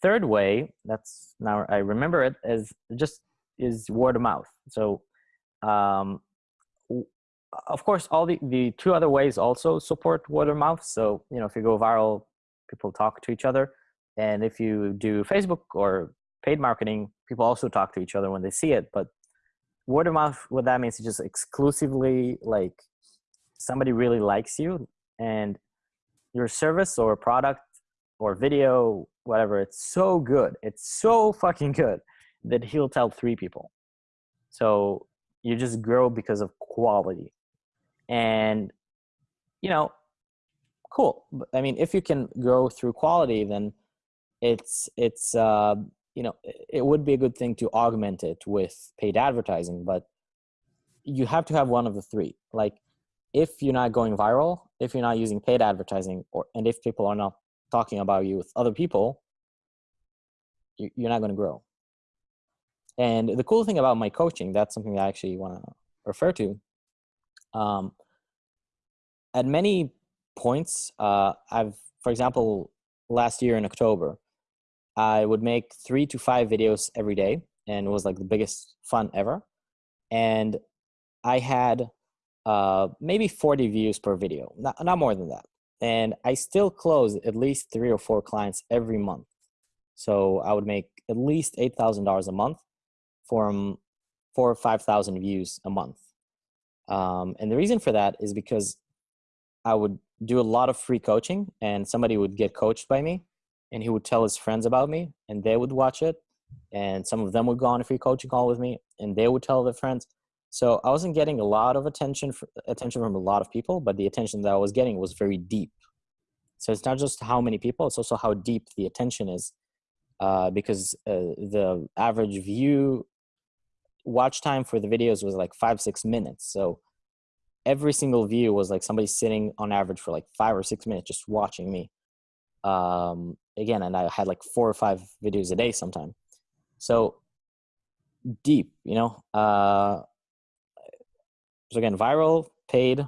third way that's now i remember it as just is word of mouth so um, of course all the, the two other ways also support word of mouth so you know if you go viral people talk to each other. And if you do facebook or paid marketing people also talk to each other when they see it. But word of mouth what that means is just exclusively like somebody really likes you. And your service or product or video whatever it's so good. It's so fucking good that he'll tell three people. So you just grow because of quality. And you know cool i mean if you can grow through quality then it's it's uh you know it would be a good thing to augment it with paid advertising but you have to have one of the three like if you're not going viral, if you're not using paid advertising, or and if people are not talking about you with other people, you're not going to grow. And the cool thing about my coaching, that's something that I actually want to refer to. Um, at many points, uh, I've, for example, last year in October, I would make three to five videos every day, and it was like the biggest fun ever. And I had uh, maybe 40 views per video, not, not more than that. And I still close at least three or four clients every month. So I would make at least $8,000 a month from four or 5,000 views a month. Um, and the reason for that is because I would do a lot of free coaching and somebody would get coached by me and he would tell his friends about me and they would watch it. And some of them would go on a free coaching call with me and they would tell their friends so I wasn't getting a lot of attention for, attention from a lot of people, but the attention that I was getting was very deep. So it's not just how many people; it's also how deep the attention is, uh, because uh, the average view watch time for the videos was like five six minutes. So every single view was like somebody sitting on average for like five or six minutes just watching me. Um, again, and I had like four or five videos a day sometime. So deep, you know. Uh, so again, viral, paid,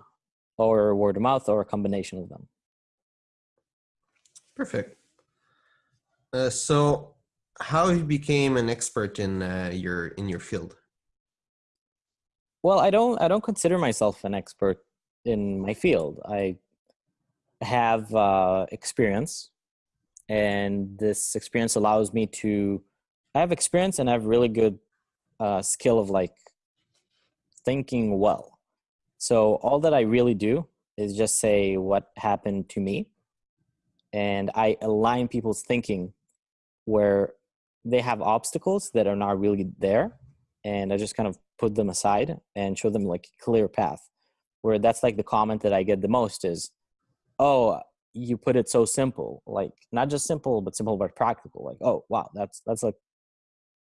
or word of mouth or a combination of them. Perfect. Uh, so, how you became an expert in uh, your in your field? Well, I don't I don't consider myself an expert in my field. I have uh, experience, and this experience allows me to. I have experience and I have really good uh, skill of like thinking well. So all that I really do is just say what happened to me, and I align people's thinking where they have obstacles that are not really there, and I just kind of put them aside and show them like clear path. Where that's like the comment that I get the most is, "Oh, you put it so simple like not just simple but simple but practical like oh wow that's that's like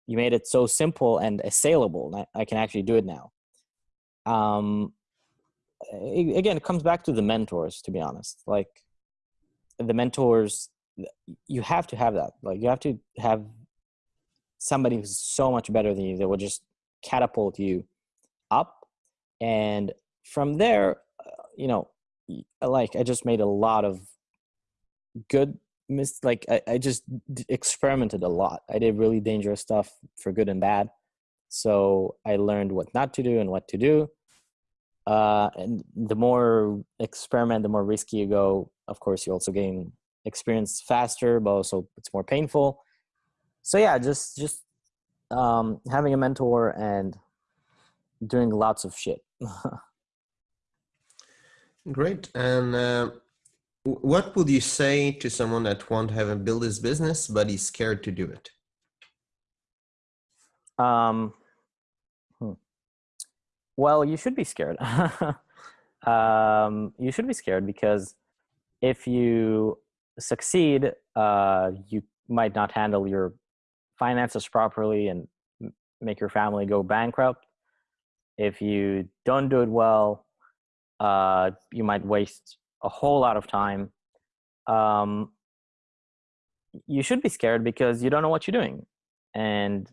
you made it so simple and assailable I, I can actually do it now um again it comes back to the mentors to be honest like the mentors you have to have that like you have to have somebody who's so much better than you that will just catapult you up. And from there uh, you know like i just made a lot of good mis like I, I just experimented a lot. I did really dangerous stuff for good and bad. So i learned what not to do and what to do. Uh, and the more experiment the more risky you go of course you also gain experience faster but also it's more painful. So yeah just just um, having a mentor and doing lots of shit great and uh, what would you say to someone that want to have a build his business, but he's scared to do it? Um, hmm. Well, you should be scared. um, you should be scared because if you succeed, uh, you might not handle your finances properly and make your family go bankrupt. If you don't do it well, uh, you might waste a whole lot of time. Um, you should be scared because you don't know what you're doing and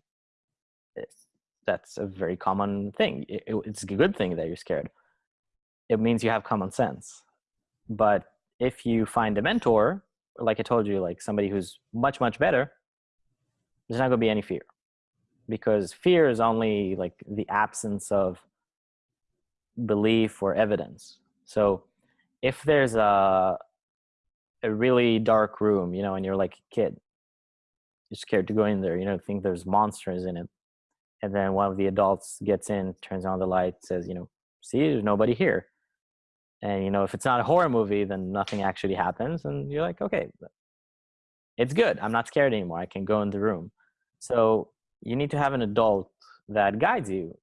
that's a very common thing. It, it's a good thing that you're scared. It means you have common sense. But if you find a mentor like i told you like somebody who's much much better there's not going to be any fear because fear is only like the absence of belief or evidence so if there's a a really dark room, you know, and you're like a kid, you're scared to go in there, you know, think there's monsters in it. And then one of the adults gets in, turns on the light, says, you know, see, there's nobody here. And, you know, if it's not a horror movie, then nothing actually happens. And you're like, okay, it's good. I'm not scared anymore. I can go in the room. So you need to have an adult that guides you.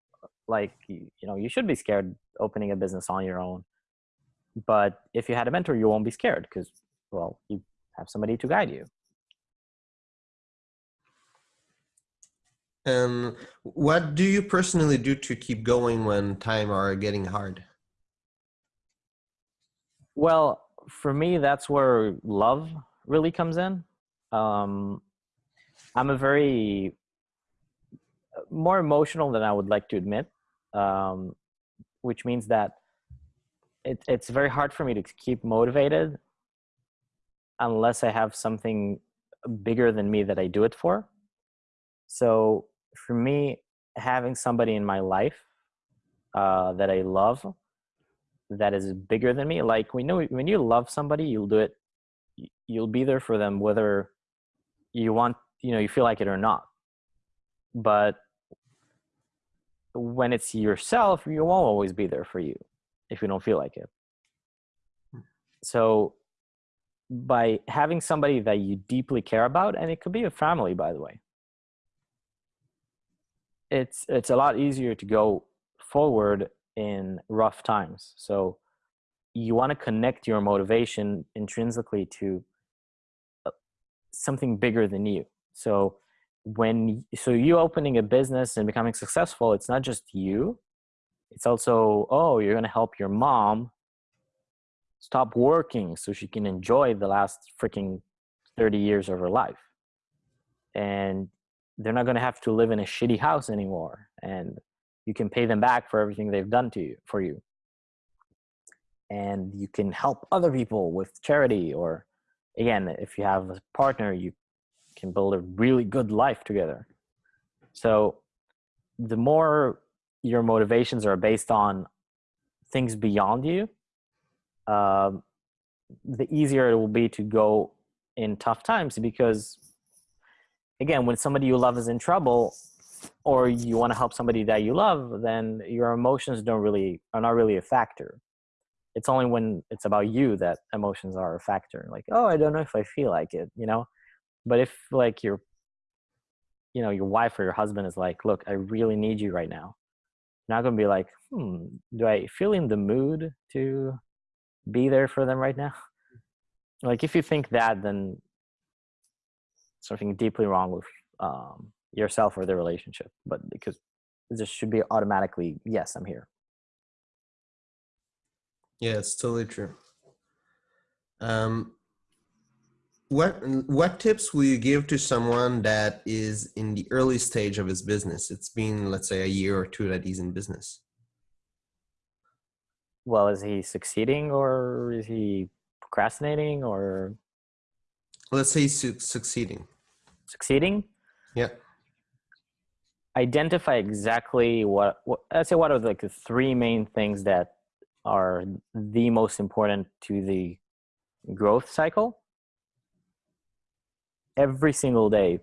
Like, you know, you should be scared opening a business on your own but if you had a mentor, you won't be scared because, well, you have somebody to guide you. And what do you personally do to keep going when time are getting hard? Well, for me, that's where love really comes in. Um, I'm a very more emotional than I would like to admit, um, which means that it, it's very hard for me to keep motivated unless I have something bigger than me that I do it for. So for me, having somebody in my life uh, that I love that is bigger than me, like we know when you love somebody, you'll do it. You'll be there for them whether you want, you know, you feel like it or not. But when it's yourself, you won't always be there for you if you don't feel like it. So by having somebody that you deeply care about, and it could be a family, by the way, it's it's a lot easier to go forward in rough times. So you want to connect your motivation intrinsically to uh, something bigger than you. So when so you opening a business and becoming successful, it's not just you, it's also oh you're going to help your mom stop working so she can enjoy the last freaking 30 years of her life. And they're not going to have to live in a shitty house anymore and you can pay them back for everything they've done to you for you. And you can help other people with charity or again if you have a partner you can build a really good life together. So the more your motivations are based on things beyond you um, the easier it will be to go in tough times because again when somebody you love is in trouble or you want to help somebody that you love then your emotions don't really are not really a factor. It's only when it's about you that emotions are a factor like oh i don't know if i feel like it you know but if like your you know your wife or your husband is like look i really need you right now you're not going to be like hmm do i feel in the mood to be there for them right now? Like if you think that then something deeply wrong with um, yourself or the relationship but because this should be automatically yes i'm here. Yeah it's totally true. Um what what tips will you give to someone that is in the early stage of his business? It's been let's say a year or two that he's in business. Well is he succeeding or is he procrastinating or? Let's say he's su- succeeding. Succeeding? Yeah. Identify exactly what, what say what are like the three main things that are the most important to the growth cycle every single day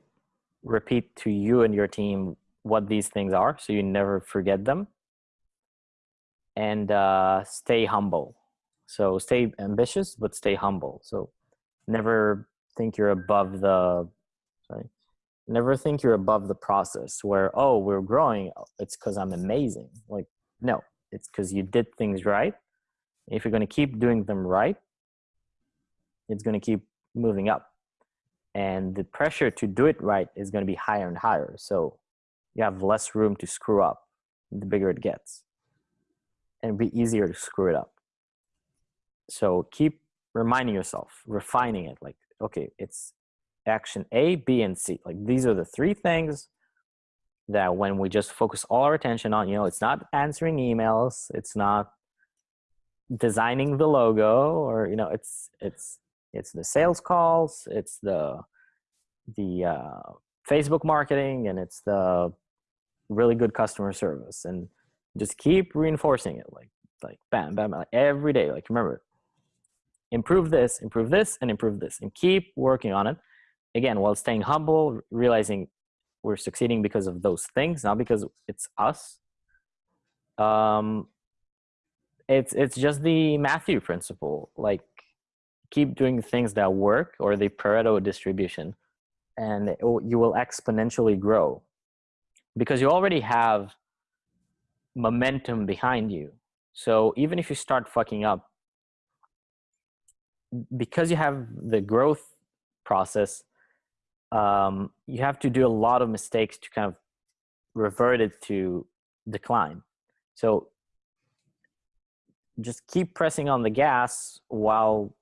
repeat to you and your team what these things are so you never forget them. And uh, stay humble. So stay ambitious but stay humble. So never think you're above the sorry never think you're above the process where oh we're growing. It's because i'm amazing. Like no it's because you did things right. If you're going to keep doing them right it's going to keep moving up and the pressure to do it right is going to be higher and higher. So you have less room to screw up the bigger it gets. And be easier to screw it up. So keep reminding yourself refining it like okay it's action a b and c. Like these are the three things that when we just focus all our attention on you know it's not answering emails it's not designing the logo or you know it's it's it's the sales calls it's the the uh, facebook marketing and it's the really good customer service and just keep reinforcing it like like bam bam like every day like remember improve this improve this and improve this and keep working on it. Again while staying humble realizing we're succeeding because of those things not because it's us. Um it's it's just the matthew principle like keep doing things that work or the pareto distribution and you will exponentially grow. Because you already have momentum behind you. So even if you start fucking up because you have the growth process um, you have to do a lot of mistakes to kind of revert it to decline. So just keep pressing on the gas while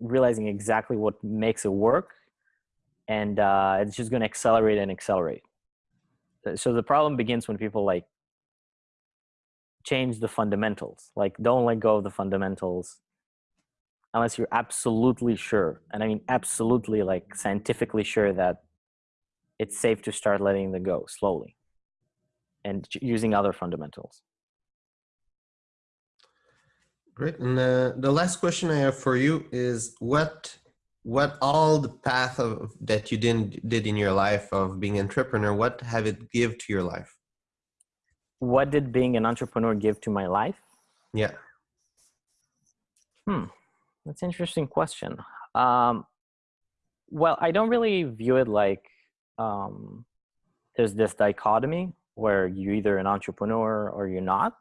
realizing exactly what makes it work and uh, it's just going to accelerate and accelerate. So the problem begins when people like change the fundamentals. Like don't let go of the fundamentals unless you're absolutely sure and i mean absolutely like scientifically sure that it's safe to start letting them go slowly and using other fundamentals Great. And uh, the last question I have for you is what what all the path of that you didn't did in your life of being an entrepreneur, what have it give to your life? What did being an entrepreneur give to my life? Yeah. Hmm. That's an interesting question. Um, well, I don't really view it like um, there's this dichotomy where you're either an entrepreneur or you're not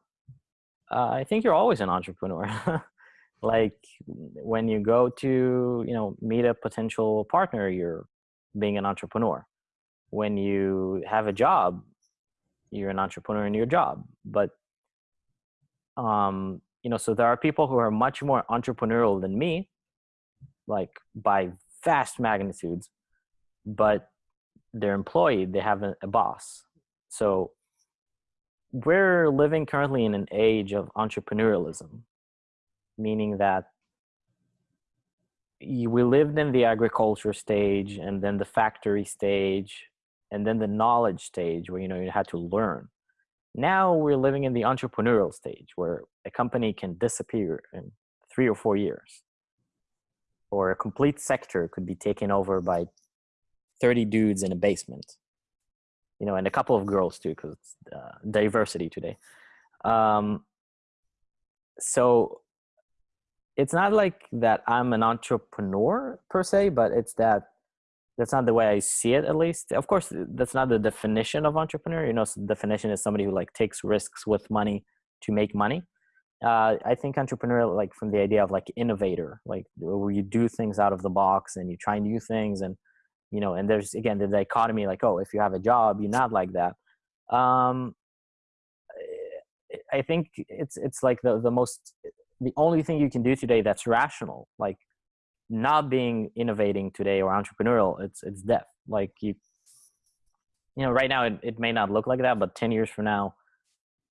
uh, I think you're always an entrepreneur. like when you go to, you know, meet a potential partner, you're being an entrepreneur. When you have a job, you're an entrepreneur in your job. But, um, you know, so there are people who are much more entrepreneurial than me, like by vast magnitudes, but they're employed, they have a, a boss. So we're living currently in an age of entrepreneurialism meaning that we lived in the agriculture stage and then the factory stage and then the knowledge stage where you know you had to learn. Now we're living in the entrepreneurial stage where a company can disappear in three or four years. Or a complete sector could be taken over by 30 dudes in a basement you know and a couple of girls too because uh, diversity today. Um, so it's not like that i'm an entrepreneur per se but it's that that's not the way i see it at least. Of course that's not the definition of entrepreneur you know so definition is somebody who like takes risks with money to make money. Uh, i think entrepreneur like from the idea of like innovator like where you do things out of the box and you try new things and you know and there's again the dichotomy like oh if you have a job you're not like that. Um i think it's it's like the the most the only thing you can do today that's rational like not being innovating today or entrepreneurial it's it's death. Like you you know right now it, it may not look like that but 10 years from now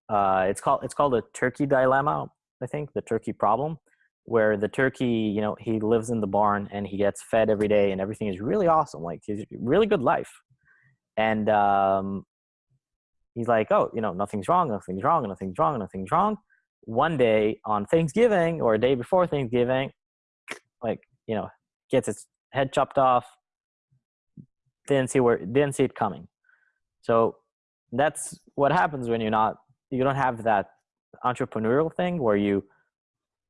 uh it's called it's called the turkey dilemma i think the turkey problem where the turkey you know he lives in the barn and he gets fed every day and everything is really awesome like he's really good life. And um he's like oh you know nothing's wrong nothing's wrong nothing's wrong nothing's wrong. One day on thanksgiving or a day before thanksgiving like you know gets its head chopped off. Didn't see where didn't see it coming. So that's what happens when you're not you don't have that entrepreneurial thing where you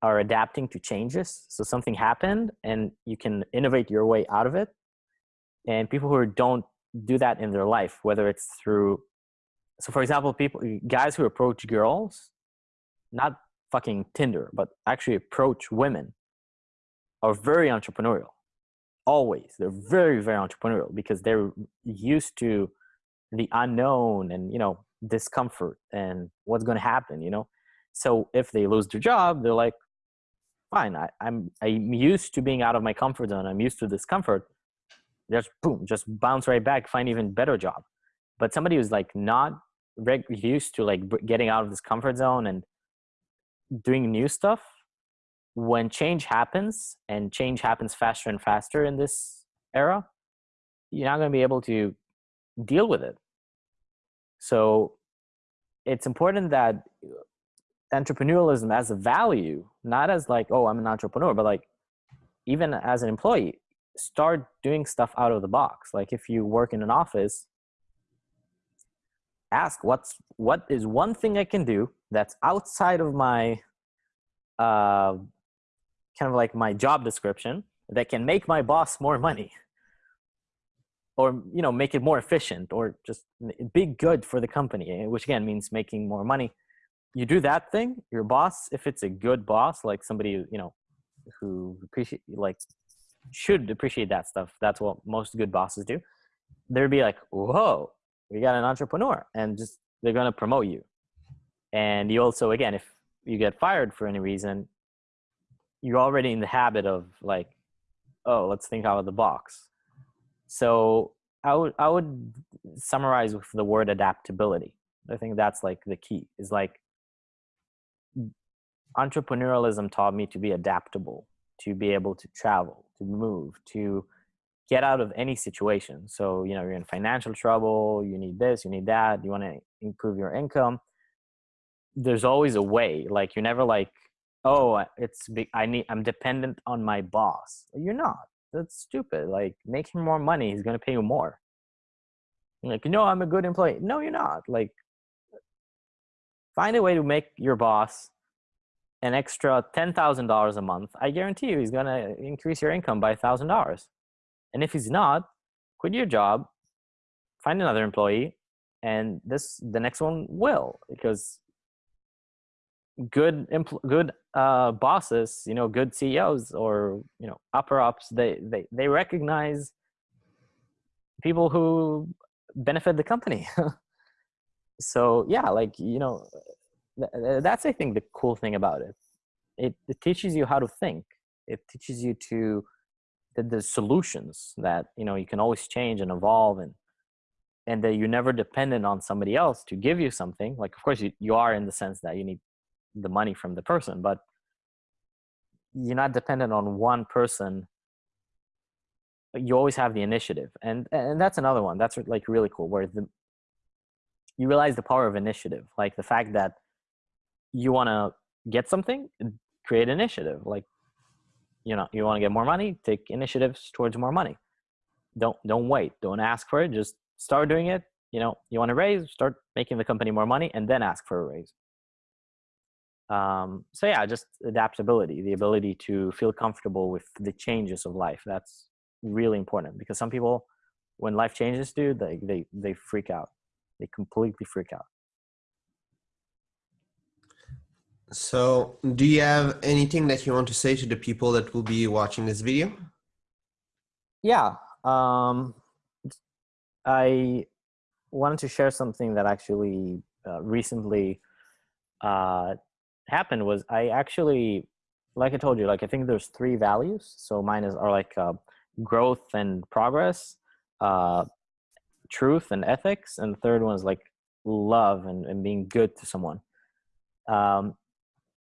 are adapting to changes. So something happened and you can innovate your way out of it. And people who don't do that in their life whether it's through so for example people guys who approach girls not fucking tinder but actually approach women are very entrepreneurial. Always. They're very very entrepreneurial because they're used to the unknown and you know discomfort and what's going to happen you know? So if they lose their job they're like fine I, i'm i'm used to being out of my comfort zone i'm used to discomfort just boom just bounce right back find even better job. But somebody who's like not used to like getting out of this comfort zone and doing new stuff when change happens and change happens faster and faster in this era you're not going to be able to deal with it. So it's important that entrepreneurialism as a value not as like oh i'm an entrepreneur but like even as an employee start doing stuff out of the box. Like if you work in an office ask what's what is one thing i can do that's outside of my uh, kind of like my job description that can make my boss more money? Or you know make it more efficient or just be good for the company eh, which again means making more money you do that thing your boss if it's a good boss like somebody you know who appreciate like should appreciate that stuff that's what most good bosses do they'd be like whoa we got an entrepreneur and just they're going to promote you. And you also again if you get fired for any reason you're already in the habit of like oh let's think out of the box. So i would i would summarize with the word adaptability. I think that's like the key is like entrepreneurialism taught me to be adaptable to be able to travel to move to get out of any situation. So you know you're in financial trouble you need this you need that you want to improve your income. There's always a way like you're never like oh it's i need i'm dependent on my boss. You're not. That's stupid. Like make him more money he's going to pay you more. Like no i'm a good employee. No you're not. Like find a way to make your boss an extra $10,000 a month, I guarantee you he's going to increase your income by $1,000. And if he's not, quit your job, find another employee, and this the next one will because good good uh, bosses, you know, good CEOs or you know upper ups, they they they recognize people who benefit the company. so yeah, like you know, Uh, that's I think the cool thing about it. It, it teaches you how to think. It teaches you to the, the solutions that you know you can always change and evolve and and that you're never dependent on somebody else to give you something. Like of course you, you are in the sense that you need the money from the person but you're not dependent on one person. You always have the initiative. And and that's another one. That's like really cool where the you realize the power of initiative. Like the fact that you want to get something create initiative like you know you want to get more money take initiatives towards more money. Don't don't wait don't ask for it just start doing it you know you want to raise start making the company more money and then ask for a raise. Um, so yeah just adaptability the ability to feel comfortable with the changes of life that's really important because some people when life changes dude they they, they freak out. They completely freak out so do you have anything that you want to say to the people that will be watching this video yeah um, i wanted to share something that actually uh, recently uh, happened was i actually like i told you like i think there's three values so mine is are like uh, growth and progress, uh, truth and ethics, and the third one is like love and, and being good to someone. Um,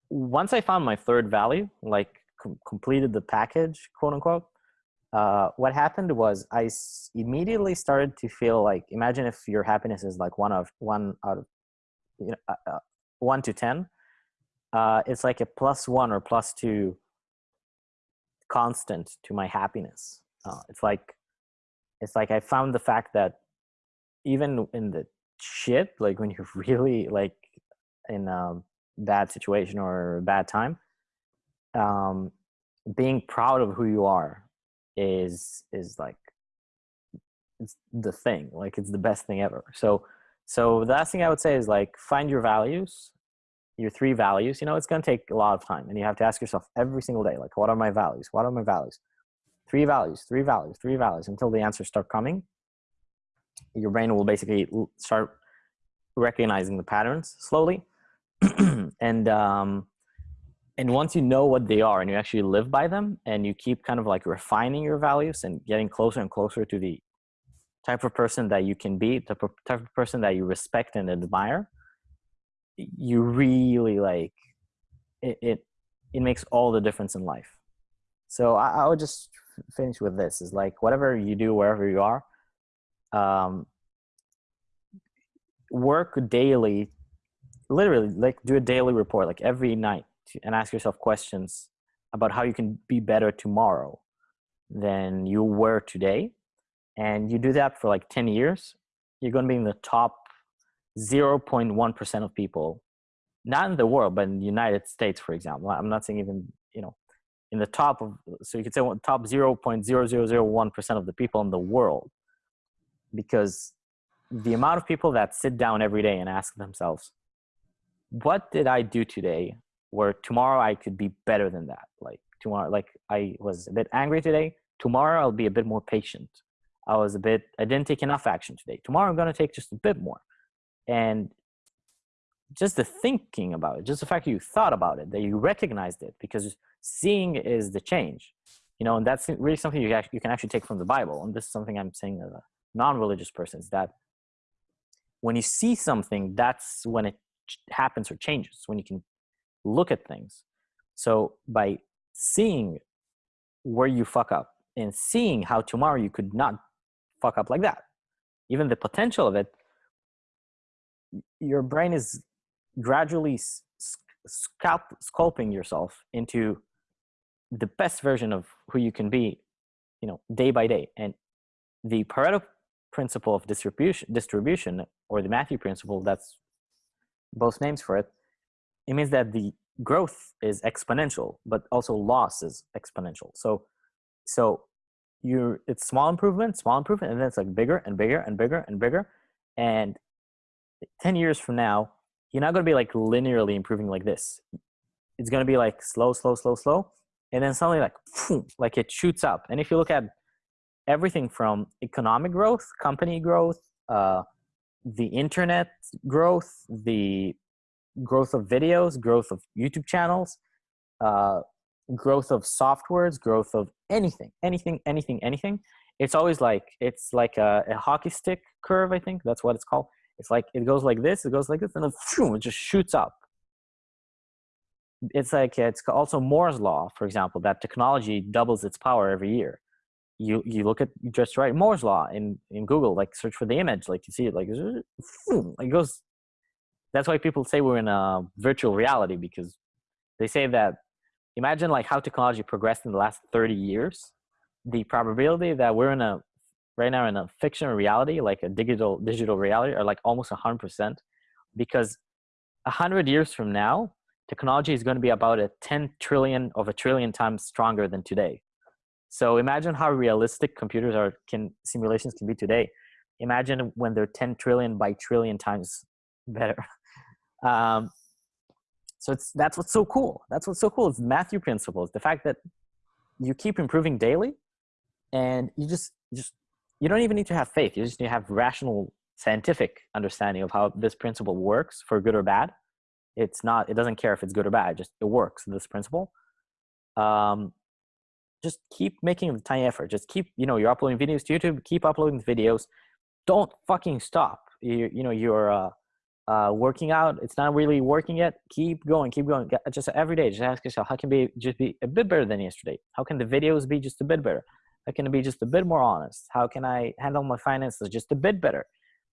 once I found my third value, like com- completed the package, quote unquote, uh, what happened was I immediately started to feel like imagine if your happiness is like one of one out of you know uh, uh, one to ten. Uh, it's like a plus one or plus two constant to my happiness. Uh, it's like it's like I found the fact that even in the shit, like when you're really like in a bad situation or a bad time, um, being proud of who you are is is like it's the thing. Like it's the best thing ever. So so the last thing I would say is like find your values your three values, you know, it's going to take a lot of time and you have to ask yourself every single day, like, what are my values? What are my values? Three values, three values, three values until the answers start coming. Your brain will basically start recognizing the patterns slowly. and, um, and once you know what they are and you actually live by them and you keep kind of like refining your values and getting closer and closer to the type of person that you can be, the type of person that you respect and admire, you really like it, it it makes all the difference in life. So I, I, would just finish with this is like whatever you do wherever you are um work daily literally like do a daily report like every night and ask yourself questions about how you can be better tomorrow than you were today and you do that for like 10 years you're going to be in the top 0.1% of people, not in the world, but in the United States, for example. I'm not saying even, you know, in the top of, so you could say top 0.0001% of the people in the world. Because the amount of people that sit down every day and ask themselves, what did I do today where tomorrow I could be better than that? Like tomorrow, like I was a bit angry today. Tomorrow I'll be a bit more patient. I was a bit, I didn't take enough action today. Tomorrow I'm going to take just a bit more and just the thinking about it just the fact that you thought about it that you recognized it because seeing is the change you know and that's really something you, you can actually take from the bible and this is something i'm saying as a non-religious person is that when you see something that's when it happens or changes when you can look at things. So by seeing where you fuck up and seeing how tomorrow you could not fuck up like that even the potential of it your brain is gradually scalp, sculpting yourself into the best version of who you can be you know day by day. And the pareto principle of distribution distribution or the matthew principle that's both names for it it means that the growth is exponential but also loss is exponential so so you it's small improvement small improvement and then it's like bigger and bigger and bigger and bigger and 10 years from now, you're not going to be like linearly improving like this. It's going to be like slow, slow, slow, slow. And then suddenly like, like it shoots up. And if you look at everything from economic growth, company growth, uh, the internet growth, the growth of videos, growth of YouTube channels, uh, growth of softwares, growth of anything, anything, anything, anything. It's always like, it's like a, a hockey stick curve, I think that's what it's called. It's like it goes like this, it goes like this, and then phew, it just shoots up. it's like it's also Moore's law, for example, that technology doubles its power every year. You you look at just right Moore's law in in Google, like search for the image, like you see it, like it goes. That's why people say we're in a virtual reality because they say that imagine like how technology progressed in the last 30 years the probability that we're in a right now in a fictional reality like a digital digital reality are like almost 100% because 100 years from now technology is going to be about a 10 trillion of a trillion times stronger than today so imagine how realistic computers are can simulations can be today. Imagine when they're 10 trillion by trillion times better. Um, so it's that's what's so cool. That's what's so cool it's matthew principles the fact that you keep improving daily and you just just you don't even need to have faith. You just need to have rational scientific understanding of how this principle works for good or bad. It's not it doesn't care if it's good or bad just it works this principle. Um just keep making the tiny effort. Just keep you know you're uploading videos to youtube keep uploading videos. Don't fucking stop. You, you know you're uh, uh, working out. It's not really working yet. Keep going keep going. Just every day just ask yourself how can be just be a bit better than yesterday? How can the videos be just a bit better? How can I be just a bit more honest? How can I handle my finances just a bit better?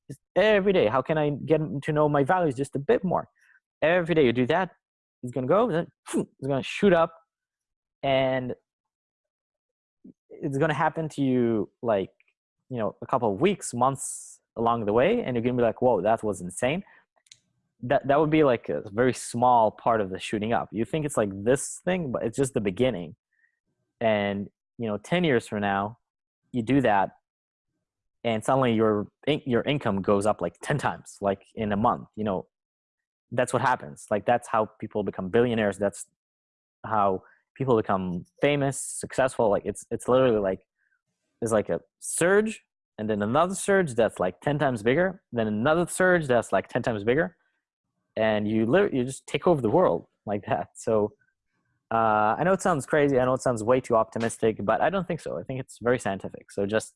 Just every day, how can I get to know my values just a bit more? Every day you do that, it's gonna go, it's gonna shoot up, and it's gonna happen to you like you know a couple of weeks, months along the way, and you're gonna be like, whoa, that was insane. That that would be like a very small part of the shooting up. You think it's like this thing, but it's just the beginning, and you know 10 years from now you do that and suddenly your your income goes up like 10 times like in a month you know that's what happens like that's how people become billionaires that's how people become famous successful like it's it's literally like there's like a surge and then another surge that's like 10 times bigger then another surge that's like 10 times bigger and you literally you just take over the world like that so uh, I know it sounds crazy. I know it sounds way too optimistic, but I don't think so. I think it's very scientific. So just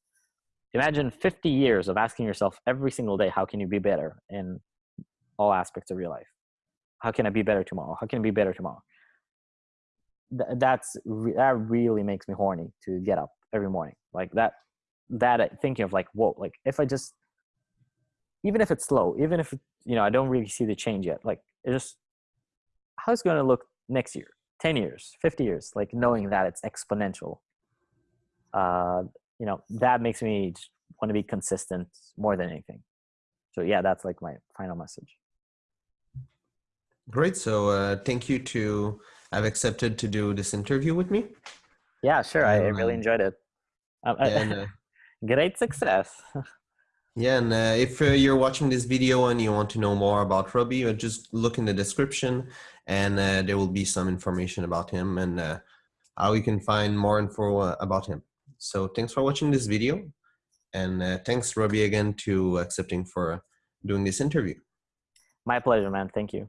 imagine 50 years of asking yourself every single day, how can you be better in all aspects of your life? How can I be better tomorrow? How can I be better tomorrow? Th- that's that really makes me horny to get up every morning. Like that, that uh, thinking of like, whoa, like if I just, even if it's slow, even if you know I don't really see the change yet, like it just how's it going to look next year 10 years 50 years like knowing that it's exponential uh you know that makes me want to be consistent more than anything. So yeah that's like my final message. Great. So uh thank you to have accepted to do this interview with me yeah sure um, i really enjoyed it um, and, uh, great success Yeah, and uh, if uh, you're watching this video and you want to know more about Robbie, uh, just look in the description and uh, there will be some information about him and uh, how you can find more info uh, about him. So thanks for watching this video and thanks Robbie again to accepting for doing this interview. My pleasure, man. Thank you.